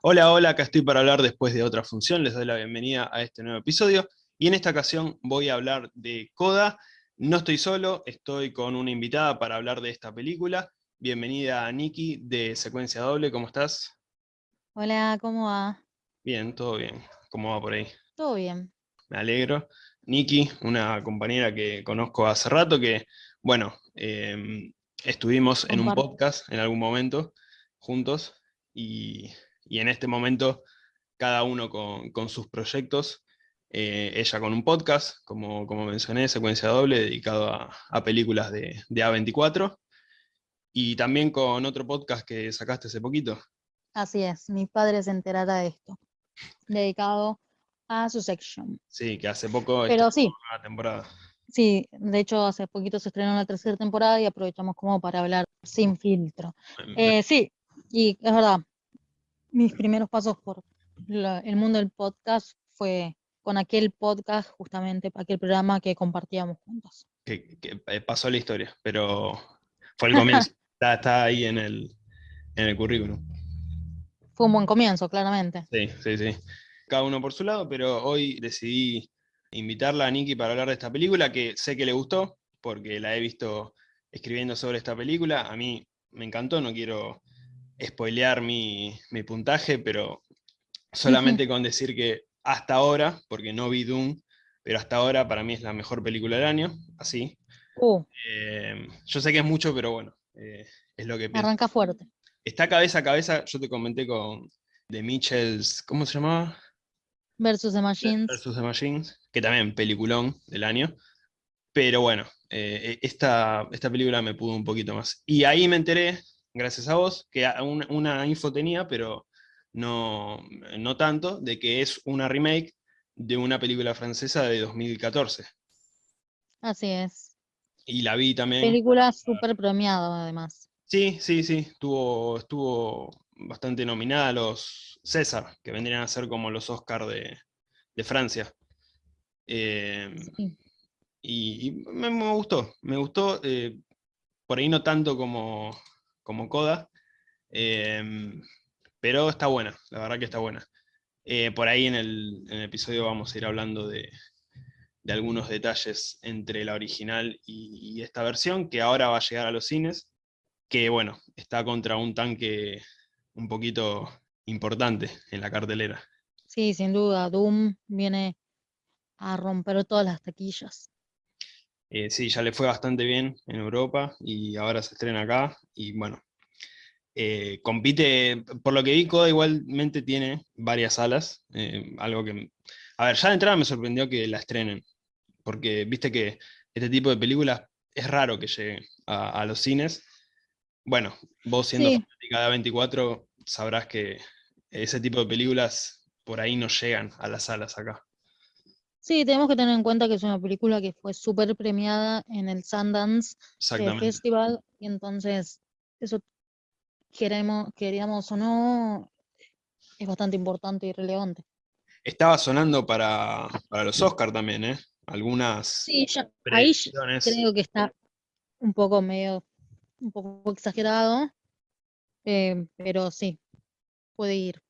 Hola, hola, acá estoy para hablar después de otra función, les doy la bienvenida a este nuevo episodio, y en esta ocasión voy a hablar de Coda, no estoy solo, estoy con una invitada para hablar de esta película, bienvenida a Nikki de Secuencia Doble, ¿cómo estás? Hola, ¿cómo va? Bien, todo bien, ¿cómo va por ahí? Todo bien. Me alegro. Nikki, una compañera que conozco hace rato, que, bueno, em, estuvimos en un podcast en algún momento juntos, y y en este momento cada uno con, sus proyectos, eh, ella con un podcast, como, como mencioné, secuencia doble, dedicado a, películas de, A24, y también con otro podcast que sacaste hace poquito. Así es, mi padre se enterará de esto, dedicado a su section. Sí, que hace poco Pero sí. una temporada. Sí, de hecho hace poquito se estrenó la tercera temporada y aprovechamos como para hablar sin filtro. Eh, sí, y es verdad, mis primeros pasos por el mundo del podcast fue con aquel podcast, justamente, aquel programa que compartíamos juntos. Que, eh, pasó la historia, pero fue el comienzo. está, ahí en el, en el currículum. Fue un buen comienzo, claramente. Sí, sí, sí. Cada uno por su lado, pero hoy decidí invitarla a Nikki para hablar de esta película, que sé que le gustó, porque la he visto escribiendo sobre esta película. A mí me encantó, no quiero spoilear mi, puntaje, pero solamente con decir que hasta ahora, porque no vi Doom, pero hasta ahora para mí es la mejor película del año, así. Uh. Eh, yo sé que es mucho, pero bueno, eh, es lo que pienso. Arranca fuerte. Está cabeza a cabeza, yo te comenté con The Mitchells, ¿cómo se llamaba? Versus the Machines. Versus the Machines, que también peliculón del año. Pero bueno, eh, esta, esta película me pudo un poquito más. Y ahí me enteré gracias a vos, que una, info tenía, pero no, no tanto, de que es una remake de una película francesa de 2014. Así es. Y la vi también. Película súper premiada, además. Sí, sí, sí. Estuvo, estuvo bastante nominada a los César, que vendrían a ser como los Oscar de, Francia. Eh, y, me, gustó, me gustó. Eh, por ahí no tanto como, como Coda, em, pero está buena, la verdad que está buena. Eh, por ahí en el, episodio vamos a ir hablando de, algunos detalles entre la original y, esta versión, que ahora va a llegar a los cines, que bueno, está contra un tanque un poquito importante en la cartelera. Sí, sin duda, Doom viene a romper todas las taquillas. Eh, sí, ya le fue bastante bien en Europa y ahora se estrena acá. Y bueno, eh, compite, por lo que vi, Coda igualmente tiene varias salas. Eh, algo que. A ver, ya de entrada me sorprendió que la estrenen. Porque viste que este tipo de películas es raro que llegue a, los cines. Bueno, vos siendo fanática de 24 sabrás que ese tipo de películas por ahí no llegan a las salas acá. Sí, tenemos que tener en cuenta que es una película que fue súper premiada en el Sundance eh, Festival, y entonces eso queremos, queríamos o no, es bastante importante y relevante. Estaba sonando para, los Oscars también, ¿eh? Algunas. Sí, ahí creo que está un poco medio, un poco exagerado, eh, pero sí, puede ir.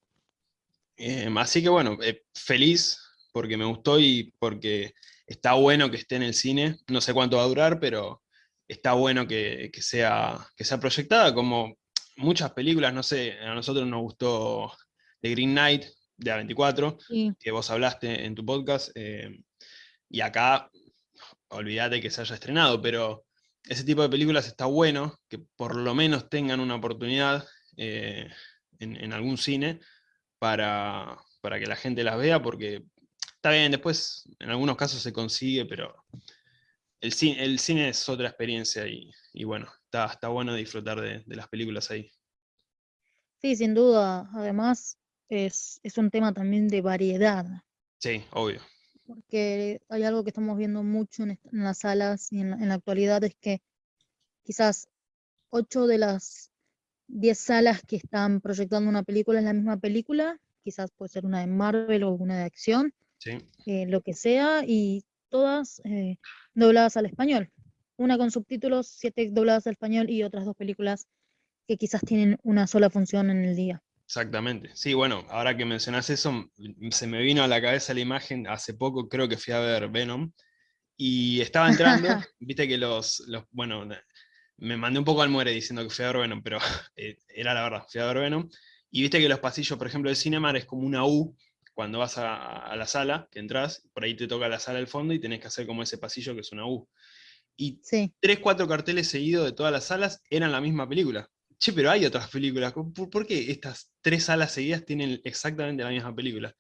Em, así que bueno, feliz porque me gustó y porque está bueno que esté en el cine. No sé cuánto va a durar, pero está bueno que, sea, que sea proyectada, como muchas películas, no sé, a nosotros nos gustó The Green Knight de A24, que vos hablaste en tu podcast, eh, y acá, olvídate que se haya estrenado, pero ese tipo de películas está bueno, que por lo menos tengan una oportunidad eh, en, algún cine para, para que la gente las vea, porque Está bien, después en algunos casos se consigue, pero el cine, el cine es otra experiencia y, bueno, está, está bueno disfrutar de, las películas ahí. Sí, sin duda. Además, es, un tema también de variedad. Sí, obvio. Porque hay algo que estamos viendo mucho en, las salas y en la, actualidad es que quizás ocho de las diez salas que están proyectando una película es la misma película, quizás puede ser una de Marvel o una de acción, eh, lo que sea, y todas eh, dobladas al español. Una con subtítulos, siete dobladas al español y otras dos películas que quizás tienen una sola función en el día. Exactamente. Sí, bueno, ahora que mencionas eso, se me vino a la cabeza la imagen, hace poco creo que fui a ver Venom, y estaba entrando, viste que los, los, bueno, me mandé un poco al muere diciendo que fui a ver Venom, pero eh, era la verdad, fui a ver Venom, y viste que los pasillos, por ejemplo, de Cinemar es como una U, cuando vas a, la sala, que entras, por ahí te toca la sala del fondo y tenés que hacer como ese pasillo que es una U. Y tres, cuatro carteles seguidos de todas las salas eran la misma película che, pero hay otras películas, ¿por, qué estas tres salas seguidas tienen exactamente la misma película?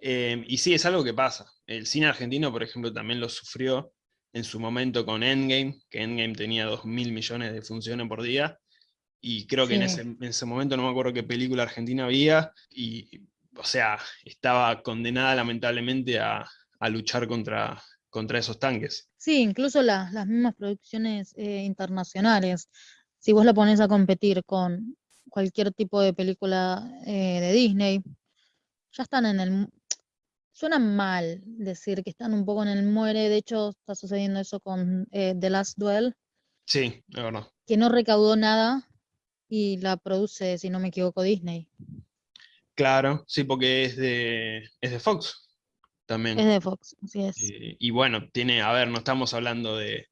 Em, y sí, es algo que pasa. El cine argentino, por ejemplo, también lo sufrió en su momento con Endgame, que Endgame tenía 2.000 millones de funciones por día, y creo que en, ese, momento no me acuerdo qué película argentina había, y, o sea, estaba condenada lamentablemente a, luchar contra, contra esos tanques. Sí, incluso las mismas producciones eh, internacionales si vos la pones a competir con cualquier tipo de película eh, de Disney, ya están en el... Suena mal decir que están un poco en el muere, de hecho está sucediendo eso con eh, The Last Duel. Sí, verdad. Que no recaudó nada y la produce, si no me equivoco, Disney. Claro, sí, porque es de, es de Fox también. Es de Fox, así es. Eh, y bueno, tiene, a ver, no estamos hablando de,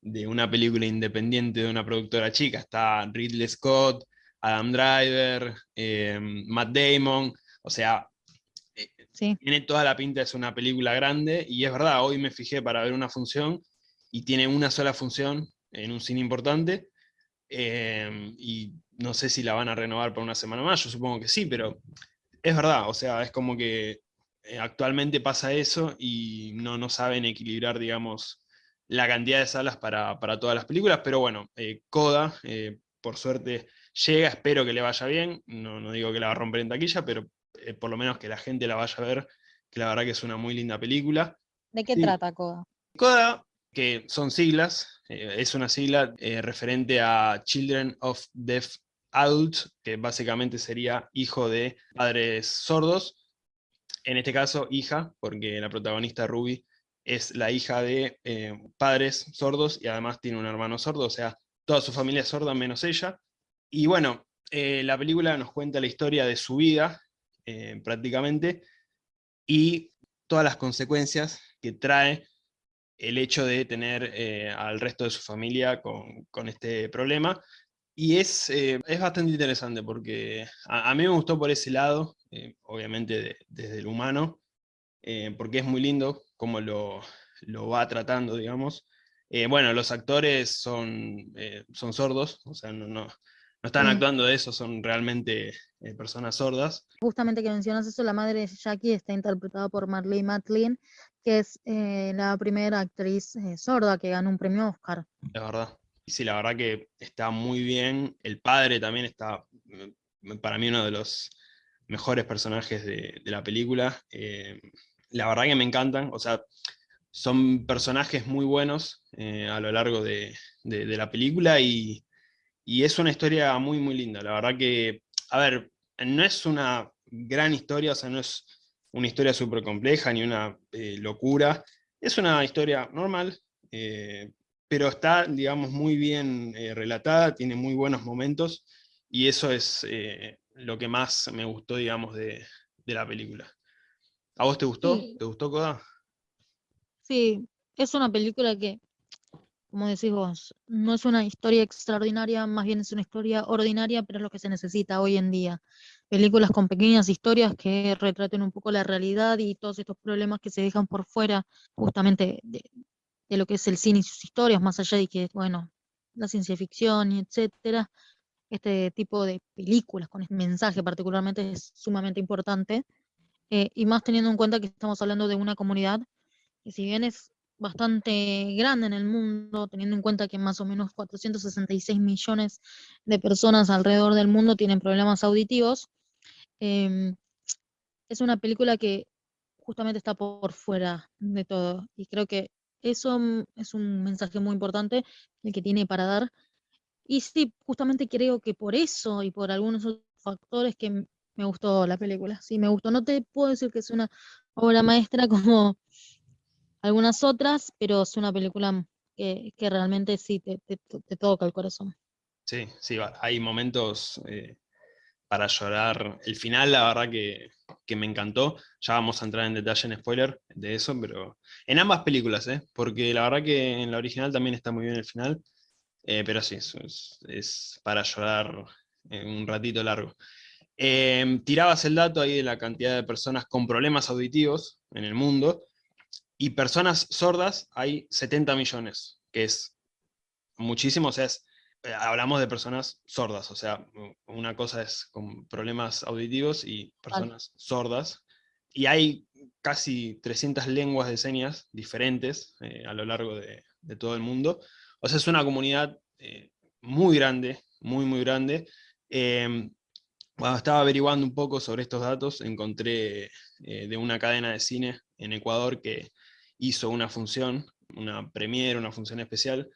de una película independiente de una productora chica. Está Ridley Scott, Adam Driver, eh, Matt Damon, o sea, eh, tiene toda la pinta, es una película grande, y es verdad, hoy me fijé para ver una función, y tiene una sola función en un cine importante, eh, y no sé si la van a renovar por una semana más, yo supongo que sí, pero es verdad, o sea, es como que actualmente pasa eso y no, no saben equilibrar, digamos, la cantidad de salas para, todas las películas, pero bueno, eh, Coda, eh, por suerte, llega, espero que le vaya bien, no, no digo que la va a romper en taquilla, pero eh, por lo menos que la gente la vaya a ver, que la verdad que es una muy linda película. ¿De qué trata Coda? Coda, que son siglas, es una sigla referente a Children of Deaf Adults, que básicamente sería hijo de padres sordos, en este caso hija, porque la protagonista Ruby es la hija de eh, padres sordos y además tiene un hermano sordo, o sea, toda su familia es sorda menos ella. Y bueno, eh, la película nos cuenta la historia de su vida, eh, prácticamente, y todas las consecuencias que trae el hecho de tener al resto de su familia con, este problema. Y es, es, bastante interesante porque a, mí me gustó por ese lado, obviamente desde el humano, porque es muy lindo cómo lo, va tratando, digamos. Eh, bueno, los actores son, eh, son sordos, o sea, no, no, están mm. actuando de eso, son realmente eh, personas sordas. Justamente que mencionas eso, la madre de Jackie está interpretada por Marley Matlin, que es la primera actriz sorda que ganó un premio Oscar. Es verdad. Sí, la verdad que está muy bien. El padre también está, mm, para mí, uno de los mejores personajes de, la película la verdad que me encantan, o sea, son personajes muy buenos eh, a lo largo de, la película y, es una historia muy, muy linda. La verdad que, a ver, no es una gran historia, o sea, no es una historia súper compleja ni una eh, locura, es una historia normal, eh, pero está, digamos, muy bien relatada, tiene muy buenos momentos y eso es lo que más me gustó, digamos, de la película. ¿A vos te gustó? ¿Te gustó Coda? Sí, es una película que, como decís vos, no es una historia extraordinaria, más bien es una historia ordinaria, pero es lo que se necesita hoy en día. Películas con pequeñas historias que retraten un poco la realidad y todos estos problemas que se dejan por fuera justamente de, lo que es el cine y sus historias, más allá de que, bueno, la ciencia ficción y etcétera. Este tipo de películas con este mensaje particularmente es sumamente importante. Eh, y más teniendo en cuenta que estamos hablando de una comunidad que si bien es bastante grande en el mundo, teniendo en cuenta que más o menos 466 millones de personas alrededor del mundo tienen problemas auditivos, em, es una película que justamente está por fuera de todo. Y creo que eso es un mensaje muy importante el que tiene para dar. Y sí, justamente creo que por eso y por algunos otros factores que me gustó la película, sí, me gustó. No te puedo decir que es una obra maestra como algunas otras, pero es una película que, realmente sí te, toca el corazón. Sí, sí, hay momentos eh, para llorar. El final, la verdad que, me encantó. Ya vamos a entrar en detalle en spoiler de eso, pero en ambas películas, ¿eh? porque la verdad que en la original también está muy bien el final, eh, pero sí, es, es, para llorar un ratito largo. Em, tirabas el dato ahí de la cantidad de personas con problemas auditivos en el mundo, y personas sordas hay 70 millones, que es muchísimo, o sea, eh, hablamos de personas sordas, o sea, una cosa es con problemas auditivos y personas sordas, y hay casi 300 lenguas de señas diferentes eh, a lo largo de, todo el mundo, o sea, es una comunidad eh, muy grande, muy, muy grande. Em, cuando estaba averiguando un poco sobre estos datos, encontré de una cadena de cine en Ecuador que hizo una función, una premiere, una función especial,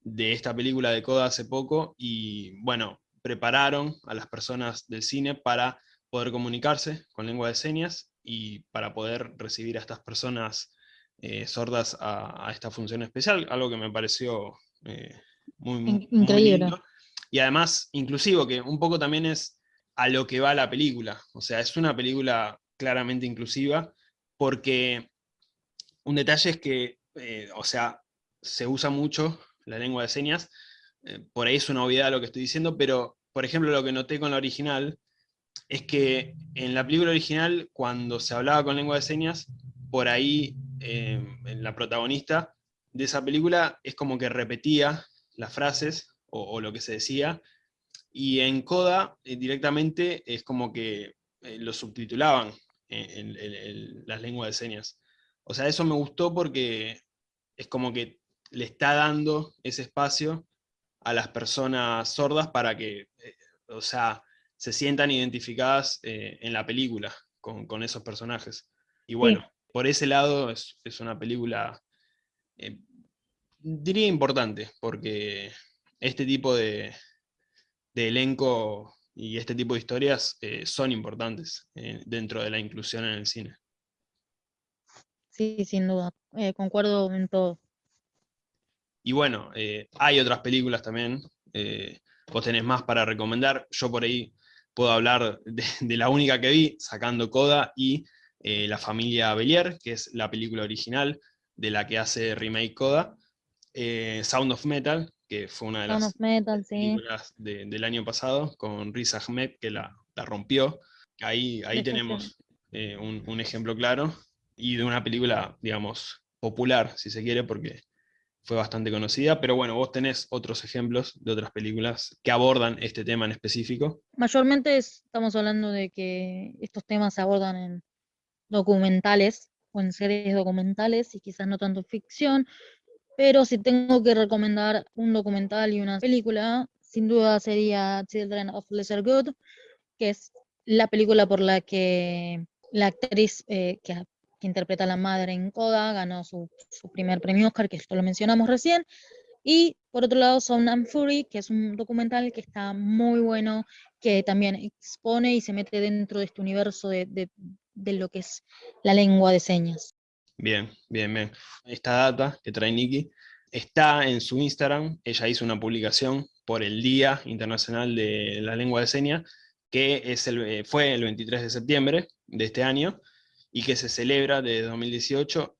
de esta película de Coda hace poco, y bueno, prepararon a las personas del cine para poder comunicarse con lengua de señas y para poder recibir a estas personas eh, sordas a, esta función especial, algo que me pareció eh, muy, increíble. y además inclusivo, que un poco también es a lo que va la película, o sea, es una película claramente inclusiva, porque un detalle es que, eh, o sea, se usa mucho la lengua de señas, eh, por ahí es una obviedad lo que estoy diciendo, pero, por ejemplo, lo que noté con la original, es que en la película original, cuando se hablaba con lengua de señas, por ahí eh, la protagonista de esa película es como que repetía las frases o, lo que se decía, y en Coda directamente es como que lo subtitulaban en, las lenguas de señas. O sea, eso me gustó porque es como que le está dando ese espacio a las personas sordas para que, eh, o sea, se sientan identificadas eh, en la película con, esos personajes. Y bueno, por ese lado es, una película, eh, diría importante, porque este tipo de, elenco y este tipo de historias son importantes dentro de la inclusión en el cine. Sí, sin duda, concuerdo en todo. Y bueno, eh, hay otras películas también, eh, vos tenés más para recomendar, yo por ahí puedo hablar de, la única que vi, sacando Coda, y eh, La familia Belier, que es la película original de la que hace remake Coda, Sound of Metal, que fue una de las películas del año pasado, con Riz Ahmed, que la, rompió. Ahí, ahí tenemos un, un ejemplo claro, y de una película, digamos, popular, si se quiere, porque fue bastante conocida, pero bueno, vos tenés otros ejemplos de otras películas que abordan este tema en específico. Mayormente estamos hablando de que estos temas se abordan en documentales o en series documentales y quizás no tanto ficción, pero si tengo que recomendar un documental y una película, sin duda sería Children of Lesser Good, que es la película por la que la actriz eh, que que interpreta a la madre en Coda, ganó su, primer premio Oscar, que esto lo mencionamos recién. Y por otro lado, Sound and Fury, que es un documental que está muy bueno, que también expone y se mete dentro de este universo de, lo que es la lengua de señas. Bien, bien, bien. Esta data que trae Nikki está en su Instagram. Ella hizo una publicación por el Día Internacional de la Lengua de Señas, que es el, eh, fue el 23 de septiembre de este año, y que se celebra desde 2018,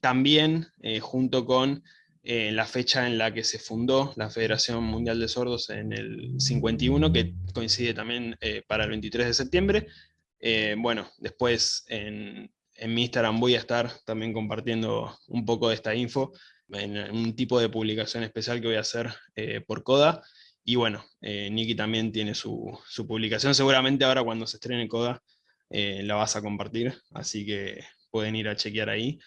también eh, junto con eh, la fecha en la que se fundó la Federación Mundial de Sordos en el 51, que coincide también eh, para el 23 de septiembre. bueno, después en, en, mi Instagram voy a estar también compartiendo un poco de esta info, en un tipo de publicación especial que voy a hacer por Coda, y bueno, Nikki también tiene su, su publicación, seguramente ahora cuando se estrene Coda eh, la vas a compartir, así que pueden ir a chequear ahí.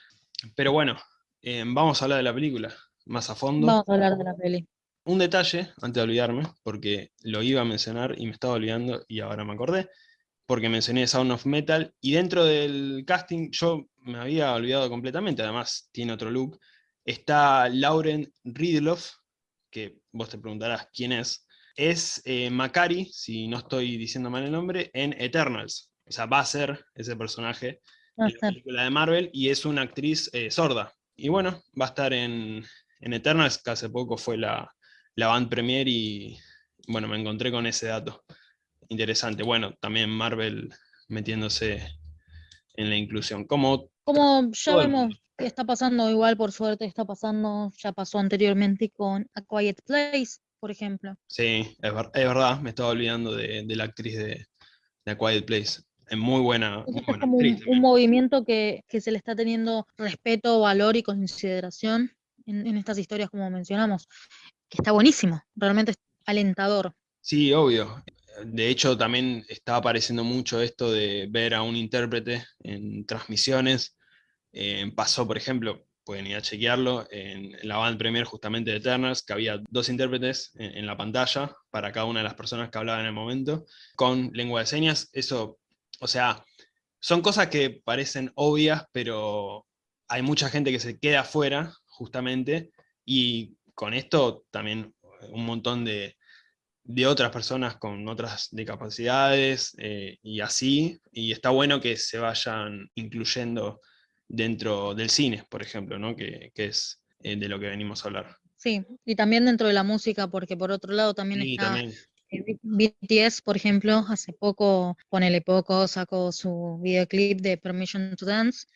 Pero bueno, eh, vamos a hablar de la película más a fondo. Vamos a hablar de la peli. Un detalle, antes de olvidarme, porque lo iba a mencionar y me estaba olvidando y ahora me acordé, porque mencioné Sound of Metal, y dentro del casting yo me había olvidado completamente, además tiene otro look, está Lauren Ridloff, que vos te preguntarás quién es, es eh, Macari, si no estoy diciendo mal el nombre, en Eternals, o sea, va a ser ese personaje en la película de Marvel, y es una actriz eh, sorda. Y bueno, va a estar en, en Eternals, que hace poco fue la, la band premier y bueno, me encontré con ese dato. interesante. Bueno, también Marvel metiéndose en la inclusión. Como, Como ya vemos que está pasando, igual por suerte está pasando, ya pasó anteriormente con A Quiet Place, por ejemplo. Sí, es, verdad, me estaba olvidando de, la actriz de, A Quiet Place. Es muy buena. es como un, movimiento que, se le está teniendo respeto, valor y consideración en, en estas historias, como mencionamos, que está buenísimo, realmente es alentador. Sí, obvio. De hecho, también está apareciendo mucho esto de ver a un intérprete en transmisiones. Eh, pasó, por ejemplo, pueden ir a chequearlo, en, la band premier justamente de Eternals, que había dos intérpretes en, la pantalla para cada una de las personas que hablaban en el momento, con lengua de señas. Eso, o sea, son cosas que parecen obvias, pero hay mucha gente que se queda afuera, justamente, y con esto también un montón de, de otras personas con otras discapacidades eh, y así, y está bueno que se vayan incluyendo dentro del cine, por ejemplo, ¿no? que, es eh, de lo que venimos a hablar. Sí, y también dentro de la música, porque por otro lado también está BTS, por ejemplo, hace poco, ponele poco, sacó su videoclip de Permission to Dance,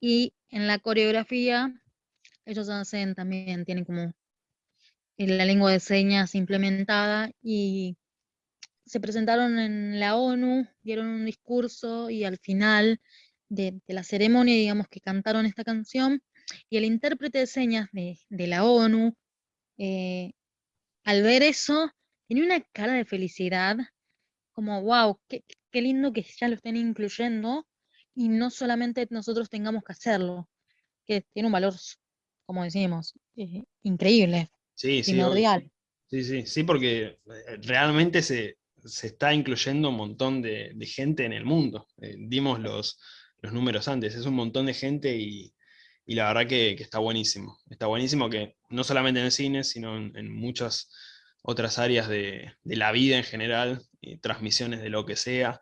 y en la coreografía ellos hacen también, tienen como la lengua de señas implementada y se presentaron en la ONU, dieron un discurso y al final de, la ceremonia, digamos que cantaron esta canción y el intérprete de señas de, la ONU, eh, al ver eso, tenía una cara de felicidad, como, wow, qué, qué lindo que ya lo estén incluyendo y no solamente nosotros tengamos que hacerlo, que tiene un valor, como decimos, eh, increíble. Sí, Sí, sí, sí, porque eh, realmente se, está incluyendo un montón de, gente en el mundo. Eh, dimos los, los, números antes, es un montón de gente y, la verdad que, está buenísimo. Está buenísimo que no solamente en el cine, sino en, muchas otras áreas de, la vida en general, transmisiones de lo que sea.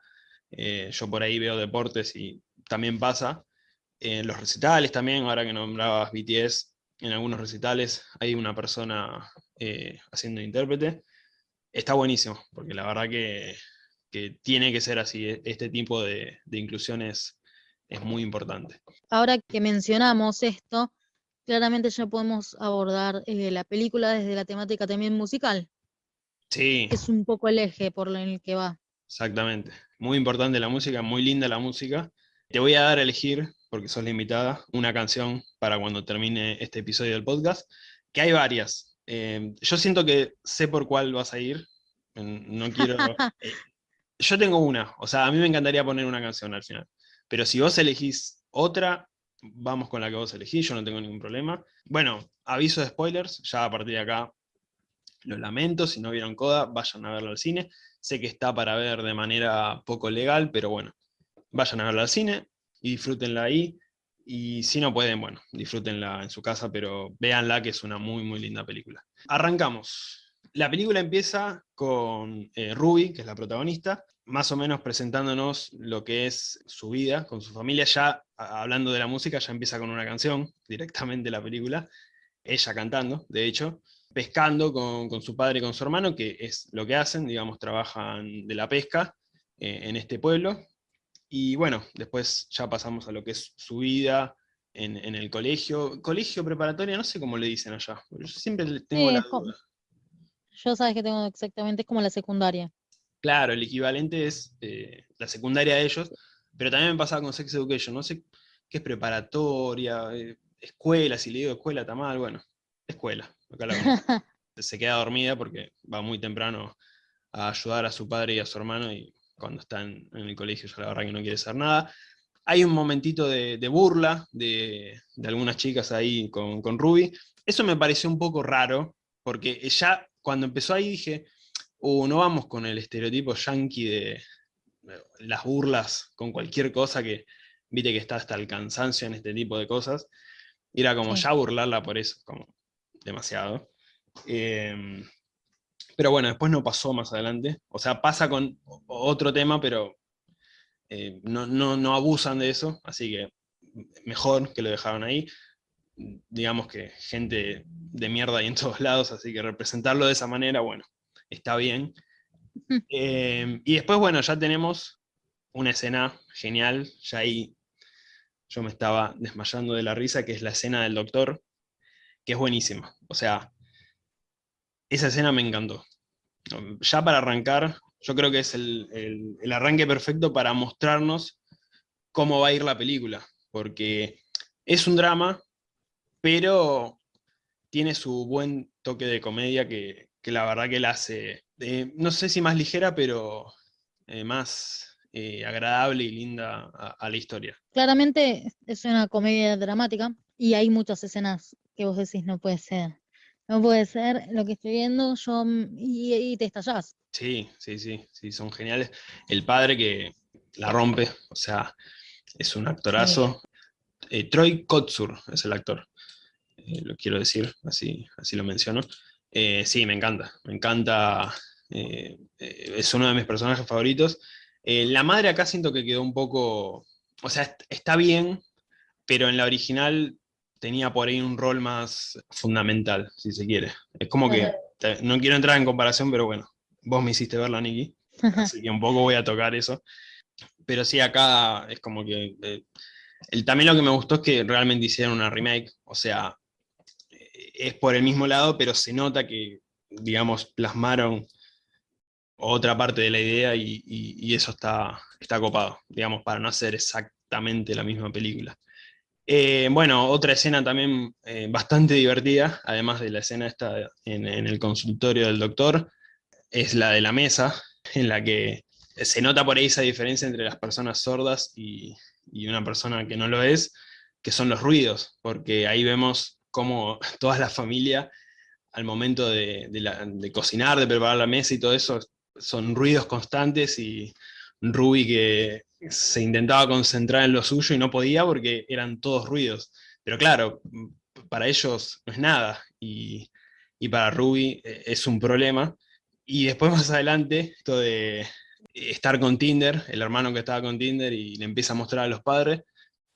Eh, yo por ahí veo deportes y también pasa. En los recitales también, ahora que nombrabas BTS, en algunos recitales hay una persona eh, haciendo intérprete. Está buenísimo, porque la verdad que, tiene que ser así, e, este tipo de, inclusión es, muy importante. Ahora que mencionamos esto, claramente ya podemos abordar eh, la película desde la temática también musical. Sí. Es un poco el eje por el que va. Exactamente. Muy importante la música, muy linda la música. Te voy a dar a elegir porque sos la invitada, una canción para cuando termine este episodio del podcast, que hay varias. Eh, yo siento que sé por cuál vas a ir, no quiero... Eh, yo tengo una, o sea, a mí me encantaría poner una canción al final, pero si vos elegís otra, vamos con la que vos elegís, yo no tengo ningún problema. Bueno, aviso de spoilers, ya a partir de acá lo lamento, si no vieron Coda, vayan a verlo al cine. Sé que está para ver de manera poco legal, pero bueno, vayan a verlo al cine, y disfrútenla ahí. Y si no pueden, bueno, disfrútenla en su casa, pero véanla que es una muy, muy linda película. Arrancamos. La película empieza con eh, Ruby, que es la protagonista, más o menos presentándonos lo que es su vida con su familia. Ya hablando de la música, ya empieza con una canción directamente la película, ella cantando, de hecho, pescando con, su padre y con su hermano, que es lo que hacen, digamos, trabajan de la pesca eh, en este pueblo, y bueno, después ya pasamos a lo que es su vida en, el colegio. Colegio preparatoria, no sé cómo le dicen allá. Yo siempre tengo la duda. Yo sabes que tengo exactamente, es como la secundaria. Claro, el equivalente es eh, la secundaria de ellos, pero también me pasaba con Sex Education, no sé qué es preparatoria, eh, escuela, si le digo escuela está mal, bueno, escuela. Se queda dormida porque va muy temprano a ayudar a su padre y a su hermano y cuando está en, el colegio, ya la verdad que no quiere hacer nada. Hay un momentito de, burla de, algunas chicas ahí con, con, Ruby. Eso me pareció un poco raro, porque ya cuando empezó ahí dije, uh, no vamos con el estereotipo yankee de las burlas con cualquier cosa que, viste que está hasta el cansancio en este tipo de cosas. Y era como ya burlarla por eso, como demasiado. Eh, pero bueno, después no pasó más adelante. O sea, pasa con otro tema, pero eh, no, abusan de eso, así que mejor que lo dejaron ahí. Digamos que gente de mierda hay en todos lados, así que representarlo de esa manera, bueno, está bien. Eh, y después, bueno, ya tenemos una escena genial, ya ahí yo me estaba desmayando de la risa, que es la escena del doctor, que es buenísima. O sea, esa escena me encantó. Ya para arrancar, yo creo que es el, el arranque perfecto para mostrarnos cómo va a ir la película, porque es un drama, pero tiene su buen toque de comedia que, la verdad que la hace, eh, no sé si más ligera, pero eh, más eh, agradable y linda a, la historia. Claramente es una comedia dramática y hay muchas escenas que vos decís no puede ser. No puede ser lo que estoy viendo yo y, te estallás. Sí, sí, sí, sí, son geniales. El padre que la rompe, o sea, es un actorazo. Troy Kotsur es el actor. Eh, lo quiero decir, así, así lo menciono. Eh, sí, me encanta, me encanta, eh, es uno de mis personajes favoritos. la madre acá siento que quedó un poco, o sea, está bien, pero en la original tenía por ahí un rol más fundamental, si se quiere. Es como que, no quiero entrar en comparación, pero bueno, vos me hiciste verla, Nikki, así que un poco voy a tocar eso. Pero sí, acá es como que... el, también lo que me gustó es que realmente hicieron una remake, o sea, es por el mismo lado, pero se nota que, digamos, plasmaron otra parte de la idea y, eso está, está copado, digamos, para no hacer exactamente la misma película. Eh, bueno, otra escena también eh, bastante divertida, además de la escena esta en, el consultorio del doctor, es la de la mesa, en la que se nota por ahí esa diferencia entre las personas sordas y, y una persona que no lo es, que son los ruidos, porque ahí vemos como toda la familia, al momento de, cocinar, de preparar la mesa y todo eso, son ruidos constantes y Ruby que se intentaba concentrar en lo suyo y no podía porque eran todos ruidos. Pero claro, para ellos no es nada, y, para Ruby eh, es un problema. Y después más adelante, esto de estar con Tinder, el hermano que estaba con Tinder y le empieza a mostrar a los padres,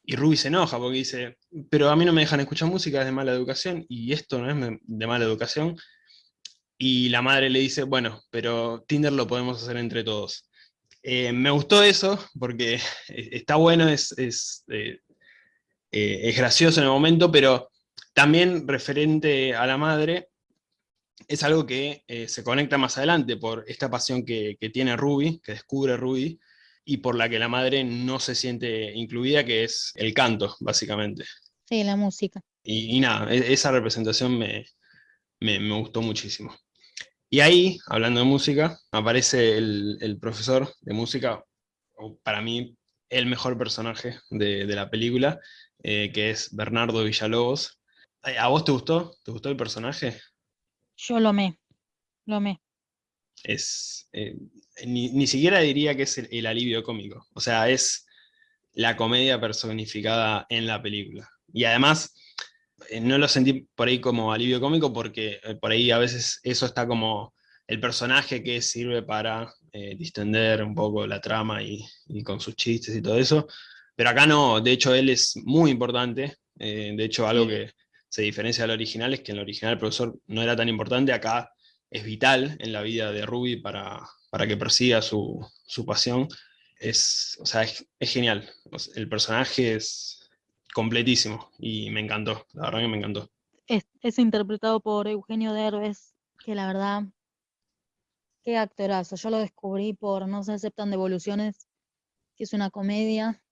y Ruby se enoja porque dice, pero a mí no me dejan escuchar música, es de mala educación, y esto no es de mala educación. Y la madre le dice, bueno, pero Tinder lo podemos hacer entre todos. Eh, me gustó eso, porque está bueno, es, es, eh, eh, es gracioso en el momento, pero también referente a la madre, es algo que se conecta más adelante por esta pasión que, que tiene Ruby, que descubre Ruby, y por la que la madre no se siente incluida, que es el canto, básicamente. Sí, la música. Y, nada, e, esa representación me, gustó muchísimo. Y ahí, hablando de música, aparece el, profesor de música, para mí el mejor personaje de, la película, eh, que es Bernardo Villalobos. ¿A vos te gustó? ¿Te gustó el personaje? Yo lo amé, lo amé es, eh, ni, siquiera diría que es el, alivio cómico, o sea, es la comedia personificada en la película. Y además, eh, no lo sentí por ahí como alivio cómico porque eh, por ahí a veces eso está como el personaje que sirve para distender un poco la trama y, con sus chistes y todo eso, pero acá no, de hecho él es muy importante, de hecho algo que se diferencia del original es que en el original el profesor no era tan importante, acá es vital en la vida de Ruby para, para que persiga su, pasión. Es, o sea, es, genial. El personaje es completísimo y me encantó, la verdad que me encantó. Es, interpretado por Eugenio Derbez, que la verdad, qué actorazo. Yo lo descubrí por No se aceptan devoluciones, que es una comedia,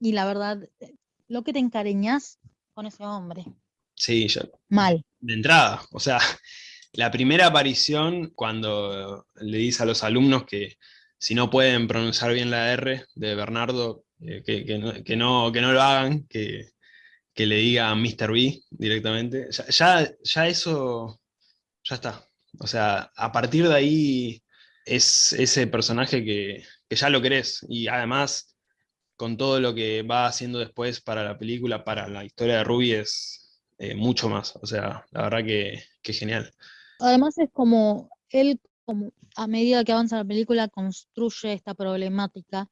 y la verdad, lo que te encariñas con ese hombre. Sí, ya. Mal. De entrada, o sea, la primera aparición, cuando le dice a los alumnos que si no pueden pronunciar bien la R de Bernardo, eh, que, no, que, no, lo hagan, que, le diga Mr. B directamente, ya, ya, eso, ya está. O sea, a partir de ahí es ese personaje que, ya lo querés, y además con todo lo que va haciendo después para la película, para la historia de Ruby, es eh, mucho más. O sea, la verdad que, que genial. Además es como él, a medida que avanza la película, construye esta problemática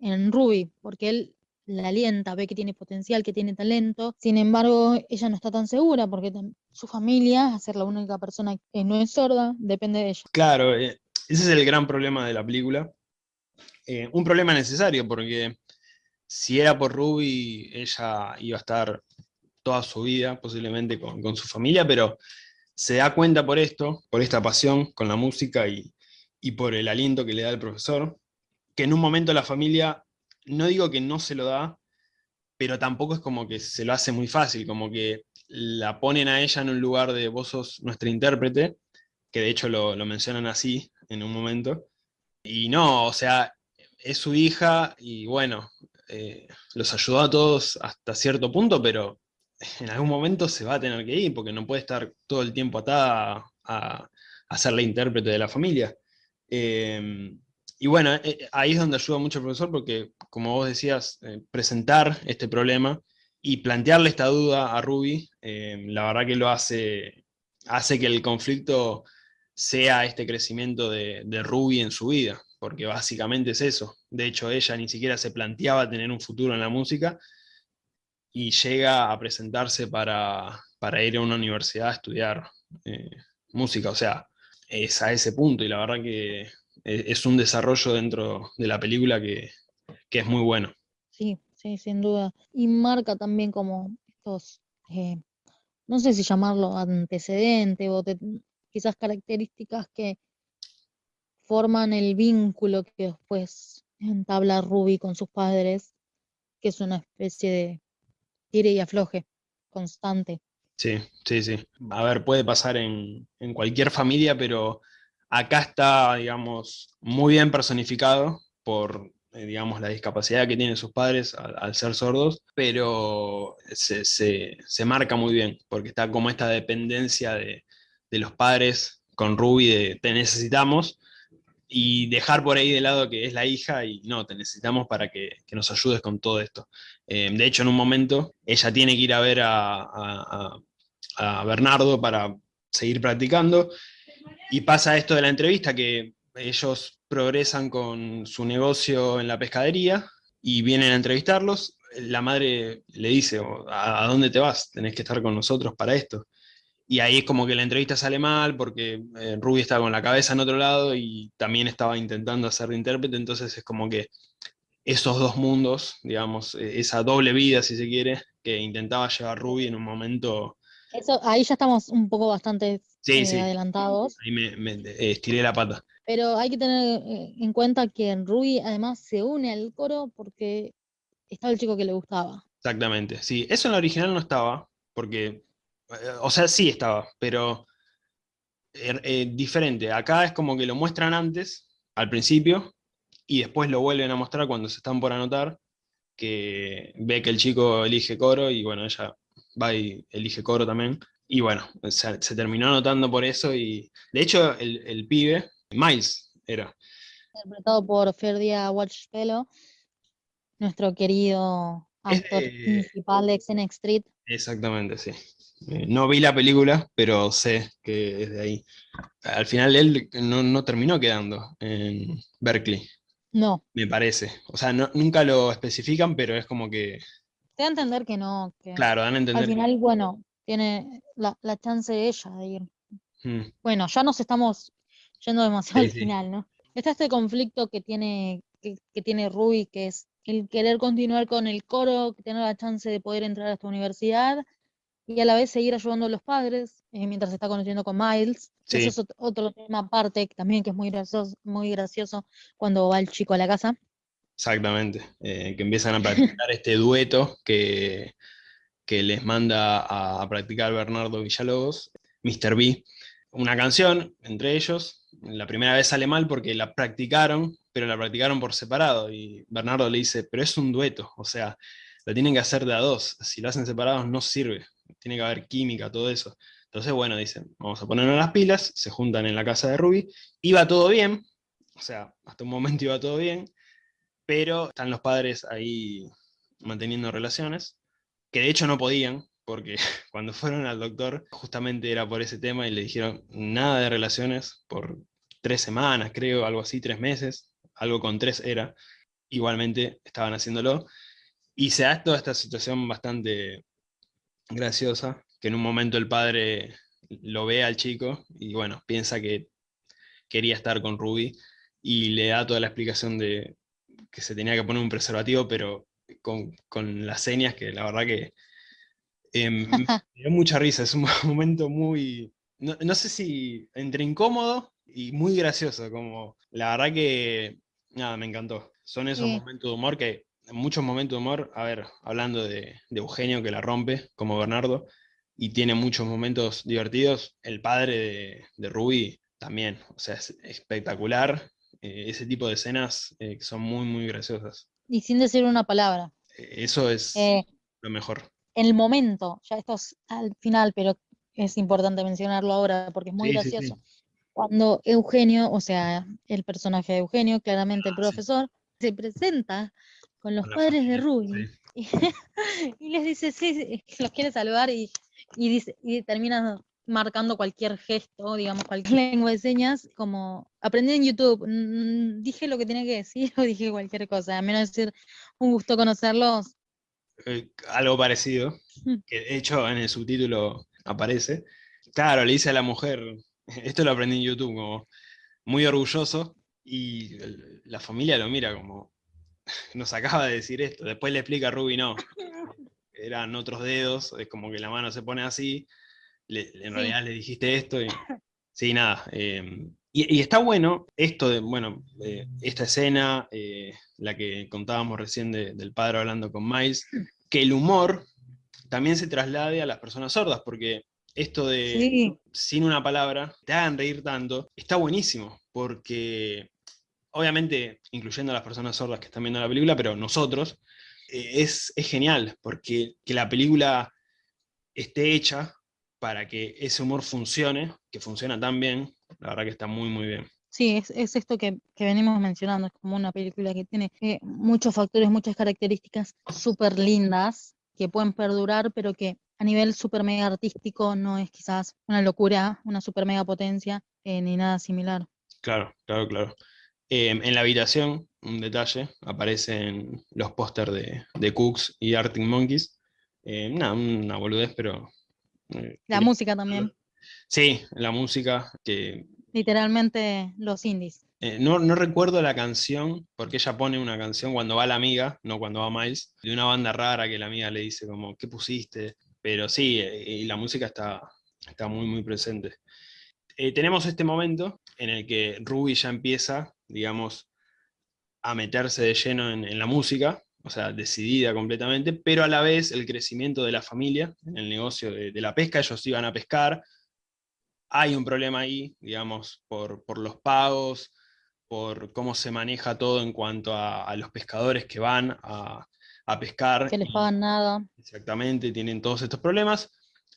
en Ruby, porque él la alienta, ve que tiene potencial, que tiene talento, sin embargo, ella no está tan segura porque su familia, a ser la única persona que no es sorda, depende de ella. Claro, eh, ese es el gran problema de la película. Eh, un problema necesario, porque si era por Ruby, ella iba a estar toda su vida, posiblemente con su familia, pero se da cuenta por esto, por esta pasión con la música y, y por el aliento que le da el profesor, que en un momento la familia, no digo que no se lo da, pero tampoco es como que se lo hace muy fácil, como que la ponen a ella en un lugar de vos sos nuestra intérprete, que de hecho lo, mencionan así en un momento, y no, o sea, es su hija y bueno, eh, los ayudó a todos hasta cierto punto, pero en algún momento se va a tener que ir, porque no puede estar todo el tiempo atada a, ser la intérprete de la familia. Em, y bueno, eh, ahí es donde ayuda mucho el profesor, porque como vos decías, eh, presentar este problema y plantearle esta duda a Ruby, em, la verdad que lo hace, hace que el conflicto sea este crecimiento de Ruby en su vida, porque básicamente es eso. De hecho, ella ni siquiera se planteaba tener un futuro en la música, y llega a presentarse para, ir a una universidad a estudiar eh, música, o sea, es a ese punto, y la verdad que e, es un desarrollo dentro de la película que, es muy bueno. Sí, sí, sin duda. Y marca también como estos, eh, no sé si llamarlo antecedente o quizás características que forman el vínculo que después entabla Ruby con sus padres, que es una especie de tire y afloje, constante. Sí, sí, sí. A ver, puede pasar en, cualquier familia, pero acá está, digamos, muy bien personificado por, eh, digamos, la discapacidad que tienen sus padres al, ser sordos, pero se, marca muy bien, porque está como esta dependencia de, de los padres con Ruby de te necesitamos, y dejar por ahí de lado que es la hija y no, te necesitamos para que, nos ayudes con todo esto. Eh, de hecho, en un momento, ella tiene que ir a ver a, Bernardo para seguir practicando, y pasa esto de la entrevista, que ellos progresan con su negocio en la pescadería, y vienen a entrevistarlos, la madre le dice, ¿a dónde te vas? Tenés que estar con nosotros para esto y ahí es como que la entrevista sale mal porque eh, Ruby estaba con la cabeza en otro lado y también estaba intentando hacer de intérprete, entonces es como que esos dos mundos, digamos, e, esa doble vida, si se quiere, que intentaba llevar Ruby en un momento... Eso, ahí ya estamos un poco bastante eh, adelantados. Ahí me, eh, estiré la pata. Pero hay que tener en cuenta que Ruby además se une al coro porque estaba el chico que le gustaba. Exactamente, sí. Eso en la original no estaba, porque o sea, sí estaba, pero er, eh, diferente. Acá es como que lo muestran antes, al principio, y después lo vuelven a mostrar cuando se están por anotar, que ve que el chico elige coro, y bueno, ella va y elige coro también. Y bueno, se, terminó anotando por eso, y de hecho el, pibe, Miles, era. Interpretado por Ferdia Watchpelo, nuestro querido actor principal de Xenex Street. Exactamente, sí. Eh, no vi la película, pero sé que es de ahí. Al final él no, terminó quedando en Berkeley. No. Me parece. O sea, nunca lo especifican, pero es como que... Te da a entender que no. claro, dan a entender. Al final, bueno, tiene la, chance de ella de ir. Hmm. Bueno, ya nos estamos yendo demasiado al final, ¿no? Está este conflicto que tiene, que, que tiene Ruby, que es el querer continuar con el coro, tener la chance de poder entrar a esta universidad, y a la vez seguir ayudando a los padres eh, mientras se está conociendo con Miles. Eso es otro tema aparte también que es muy gracioso, muy gracioso cuando va el chico a la casa. Exactamente, eh, que empiezan a practicar este dueto que, que les manda a, practicar Bernardo Villalobos, Mr. B, una canción entre ellos. La primera vez sale mal porque la practicaron, pero la practicaron por separado. Y Bernardo le dice, pero es un dueto, o sea, la tienen que hacer de a dos. Si lo hacen separados no sirve tiene que haber química, todo eso. Entonces, bueno, dicen, vamos a ponernos las pilas, se juntan en la casa de Ruby, iba todo bien, o sea, hasta un momento iba todo bien, pero están los padres ahí manteniendo relaciones, que de hecho no podían, porque cuando fueron al doctor, justamente era por ese tema, y le dijeron nada de relaciones por tres semanas, creo, algo así, tres meses, algo con tres era, igualmente estaban haciéndolo, y se da toda esta situación bastante graciosa, que en un momento el padre lo ve al chico y bueno, piensa que, quería estar con Ruby y le da toda la explicación de que se tenía que poner un preservativo, pero con, las señas que la verdad que em, me dio mucha risa, es un momento muy, no, sé si entre incómodo y muy gracioso, como la verdad que, nada, me encantó. Son esos momentos de humor que, muchos momentos de humor, a ver, hablando de, Eugenio que la rompe, como Bernardo, y tiene muchos momentos divertidos, el padre de, de Ruby también, o sea, es espectacular, eh, ese tipo de escenas eh, que son muy, muy graciosas. Y sin decir una palabra. Eh, eso es lo mejor. En el momento, ya esto es al final, pero es importante mencionarlo ahora porque es muy gracioso. Cuando Eugenio, o sea, el personaje de Eugenio, claramente el ah, profesor, se presenta con los padres de Ruby y, les dice, sí, los quiere saludar y, dice, y termina marcando cualquier gesto, digamos, cualquier lengua de señas, como aprendí en YouTube, dije lo que tenía que decir o dije cualquier cosa, a menos decir, un gusto conocerlos. Eh, algo parecido, mm. que de hecho en el subtítulo aparece. Claro, le dice a la mujer, esto lo aprendí en YouTube, como muy orgulloso, y la familia lo mira como, nos acaba de decir esto, después le explica a Ruby, no, eran otros dedos, es como que la mano se pone así, en realidad le dijiste esto, y sí, nada. Em, y, está bueno esto de, bueno, esta escena, eh, la que contábamos recién del padre hablando con Miles, que el humor también se traslade a las personas sordas, porque esto de sin una palabra, te hagan reír tanto, está buenísimo, porque obviamente, incluyendo a las personas sordas que están viendo la película, pero nosotros, eh, es, es, genial, porque que la película esté hecha para que ese humor funcione, que funciona tan bien, la verdad que está muy, muy bien. Sí, es, es esto que, que, venimos mencionando, es como una película que tiene eh, muchos factores, muchas características súper lindas, que pueden perdurar, pero que a nivel super mega artístico no es quizás una locura, una super mega potencia, eh, ni nada similar. Claro, claro, claro. Em, en la habitación, un detalle, aparecen los pósters de, de, Cooks y Arctic Monkeys. Eh, una boludez, pero... Eh, la música también. Sí, la música que... Literalmente los indies. Eh, no, no, recuerdo la canción, porque ella pone una canción cuando va la amiga, no cuando va Miles, de una banda rara que la amiga le dice como, ¿qué pusiste? Pero sí, y la música está, está muy, muy presente. tenemos este momento en el que Ruby ya empieza digamos, a meterse de lleno en, la música, o sea, decidida completamente, pero a la vez el crecimiento de la familia, en el negocio de, la pesca, ellos iban a pescar, hay un problema ahí, digamos, por, los pagos, por cómo se maneja todo en cuanto a, los pescadores que van a, pescar. Que les pagan nada. Exactamente, tienen todos estos problemas,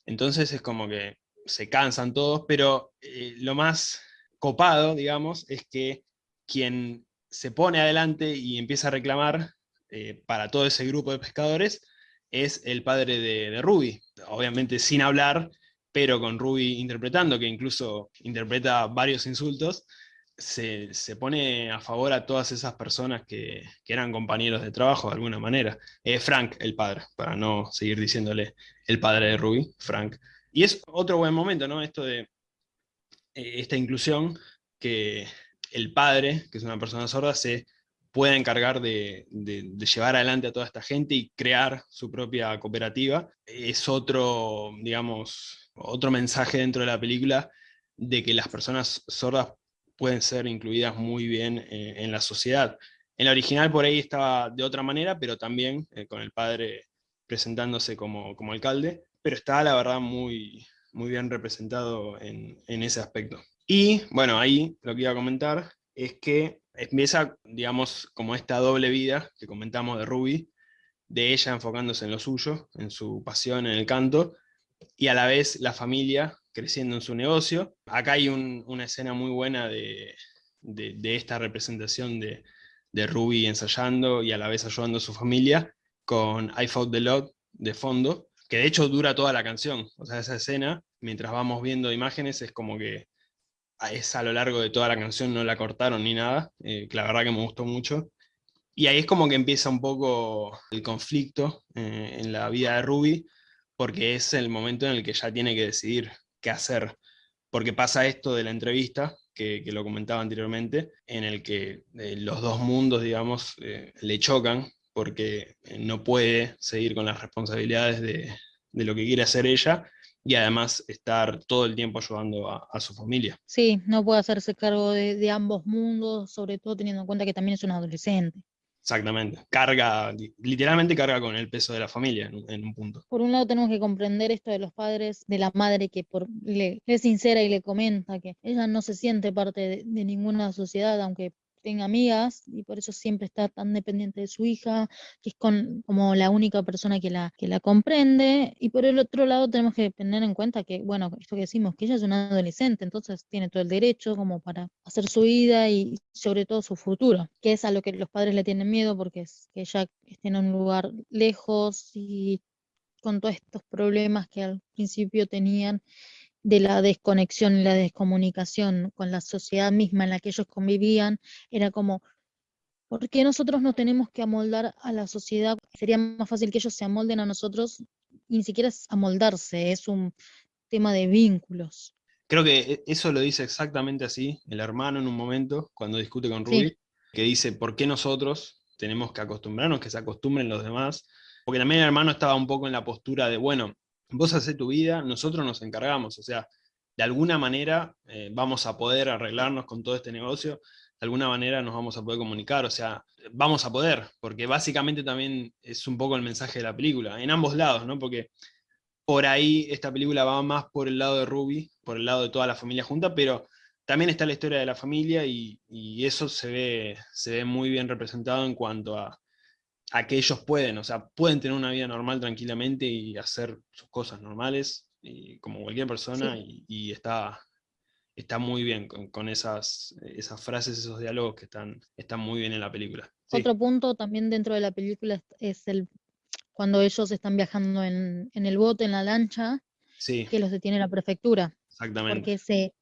entonces es como que se cansan todos, pero eh, lo más copado, digamos, es que quien se pone adelante y empieza a reclamar eh, para todo ese grupo de pescadores es el padre de, Ruby, obviamente sin hablar, pero con Ruby interpretando, que incluso interpreta varios insultos, se, pone a favor a todas esas personas que, eran compañeros de trabajo de alguna manera. Eh, Frank, el padre, para no seguir diciéndole el padre de Ruby, Frank. Y es otro buen momento, ¿no? Esto de eh, esta inclusión que, el padre, que es una persona sorda, se pueda encargar de, llevar adelante a toda esta gente y crear su propia cooperativa. Es otro, digamos, otro mensaje dentro de la película de que las personas sordas pueden ser incluidas muy bien eh, en la sociedad. En la original por ahí estaba de otra manera, pero también eh, con el padre presentándose como, como, alcalde, pero está la verdad muy, muy bien representado en ese aspecto. Y bueno, ahí lo que iba a comentar es que empieza, digamos, como esta doble vida que comentamos de Ruby, de ella enfocándose en lo suyo, en su pasión, en el canto, y a la vez la familia creciendo en su negocio. Acá hay una escena muy buena de, esta representación de, de, Ruby ensayando y a la vez ayudando a su familia, con I Fought the Lot de fondo, que de hecho dura toda la canción. O sea, esa escena, mientras vamos viendo imágenes, es como que es a lo largo de toda la canción, no la cortaron ni nada, eh, la verdad que me gustó mucho. Y ahí es como que empieza un poco el conflicto eh, en la vida de Ruby, porque es el momento en el que ya tiene que decidir qué hacer. Porque pasa esto de la entrevista, que, lo comentaba anteriormente, en el que eh, los dos mundos, digamos, eh, le chocan porque no puede seguir con las responsabilidades de, lo que quiere hacer ella y además estar todo el tiempo ayudando a, su familia. Sí, no puede hacerse cargo de, ambos mundos, sobre todo teniendo en cuenta que también es un adolescente. Exactamente. Carga, literalmente carga con el peso de la familia en, un punto. Por un lado tenemos que comprender esto de los padres, de la madre que por, le, es sincera y le comenta que ella no se siente parte de, de ninguna sociedad, aunque tenga amigas y por eso siempre está tan dependiente de su hija, que es con, como la única persona que la, que la comprende. Y por el otro lado tenemos que tener en cuenta que, bueno, esto que decimos, que ella es una adolescente, entonces tiene todo el derecho como para hacer su vida y sobre todo su futuro, que es a lo que los padres le tienen miedo porque es que ella esté en un lugar lejos y con todos estos problemas que al principio tenían de la desconexión y la descomunicación con la sociedad misma en la que ellos convivían, era como, ¿por qué nosotros no tenemos que amoldar a la sociedad? Sería más fácil que ellos se amolden a nosotros, y ni siquiera es amoldarse, es un tema de vínculos. Creo que e, eso lo dice exactamente así el hermano en un momento, cuando discute con Ruby, que dice, ¿por qué nosotros tenemos que acostumbrarnos, que se acostumbren los demás? Porque también el hermano estaba un poco en la postura de, bueno, vos haces tu vida, nosotros nos encargamos, o sea, de alguna manera eh, vamos a poder arreglarnos con todo este negocio, de alguna manera nos vamos a poder comunicar, o sea, vamos a poder, porque básicamente también es un poco el mensaje de la película, en ambos lados, ¿no? Porque por ahí esta película va más por el lado de Ruby, por el lado de toda la familia junta, pero también está la historia de la familia y, y eso se ve, se ve muy bien representado en cuanto a, a que ellos pueden, o sea, pueden tener una vida normal tranquilamente y hacer sus cosas normales, y, como cualquier persona, y, está, está muy bien con, esas, esas frases, esos diálogos que están, están muy bien en la película. Otro punto también dentro de la película es el cuando ellos están viajando en, el bote, en la lancha, que los detiene la prefectura. Exactamente. Porque se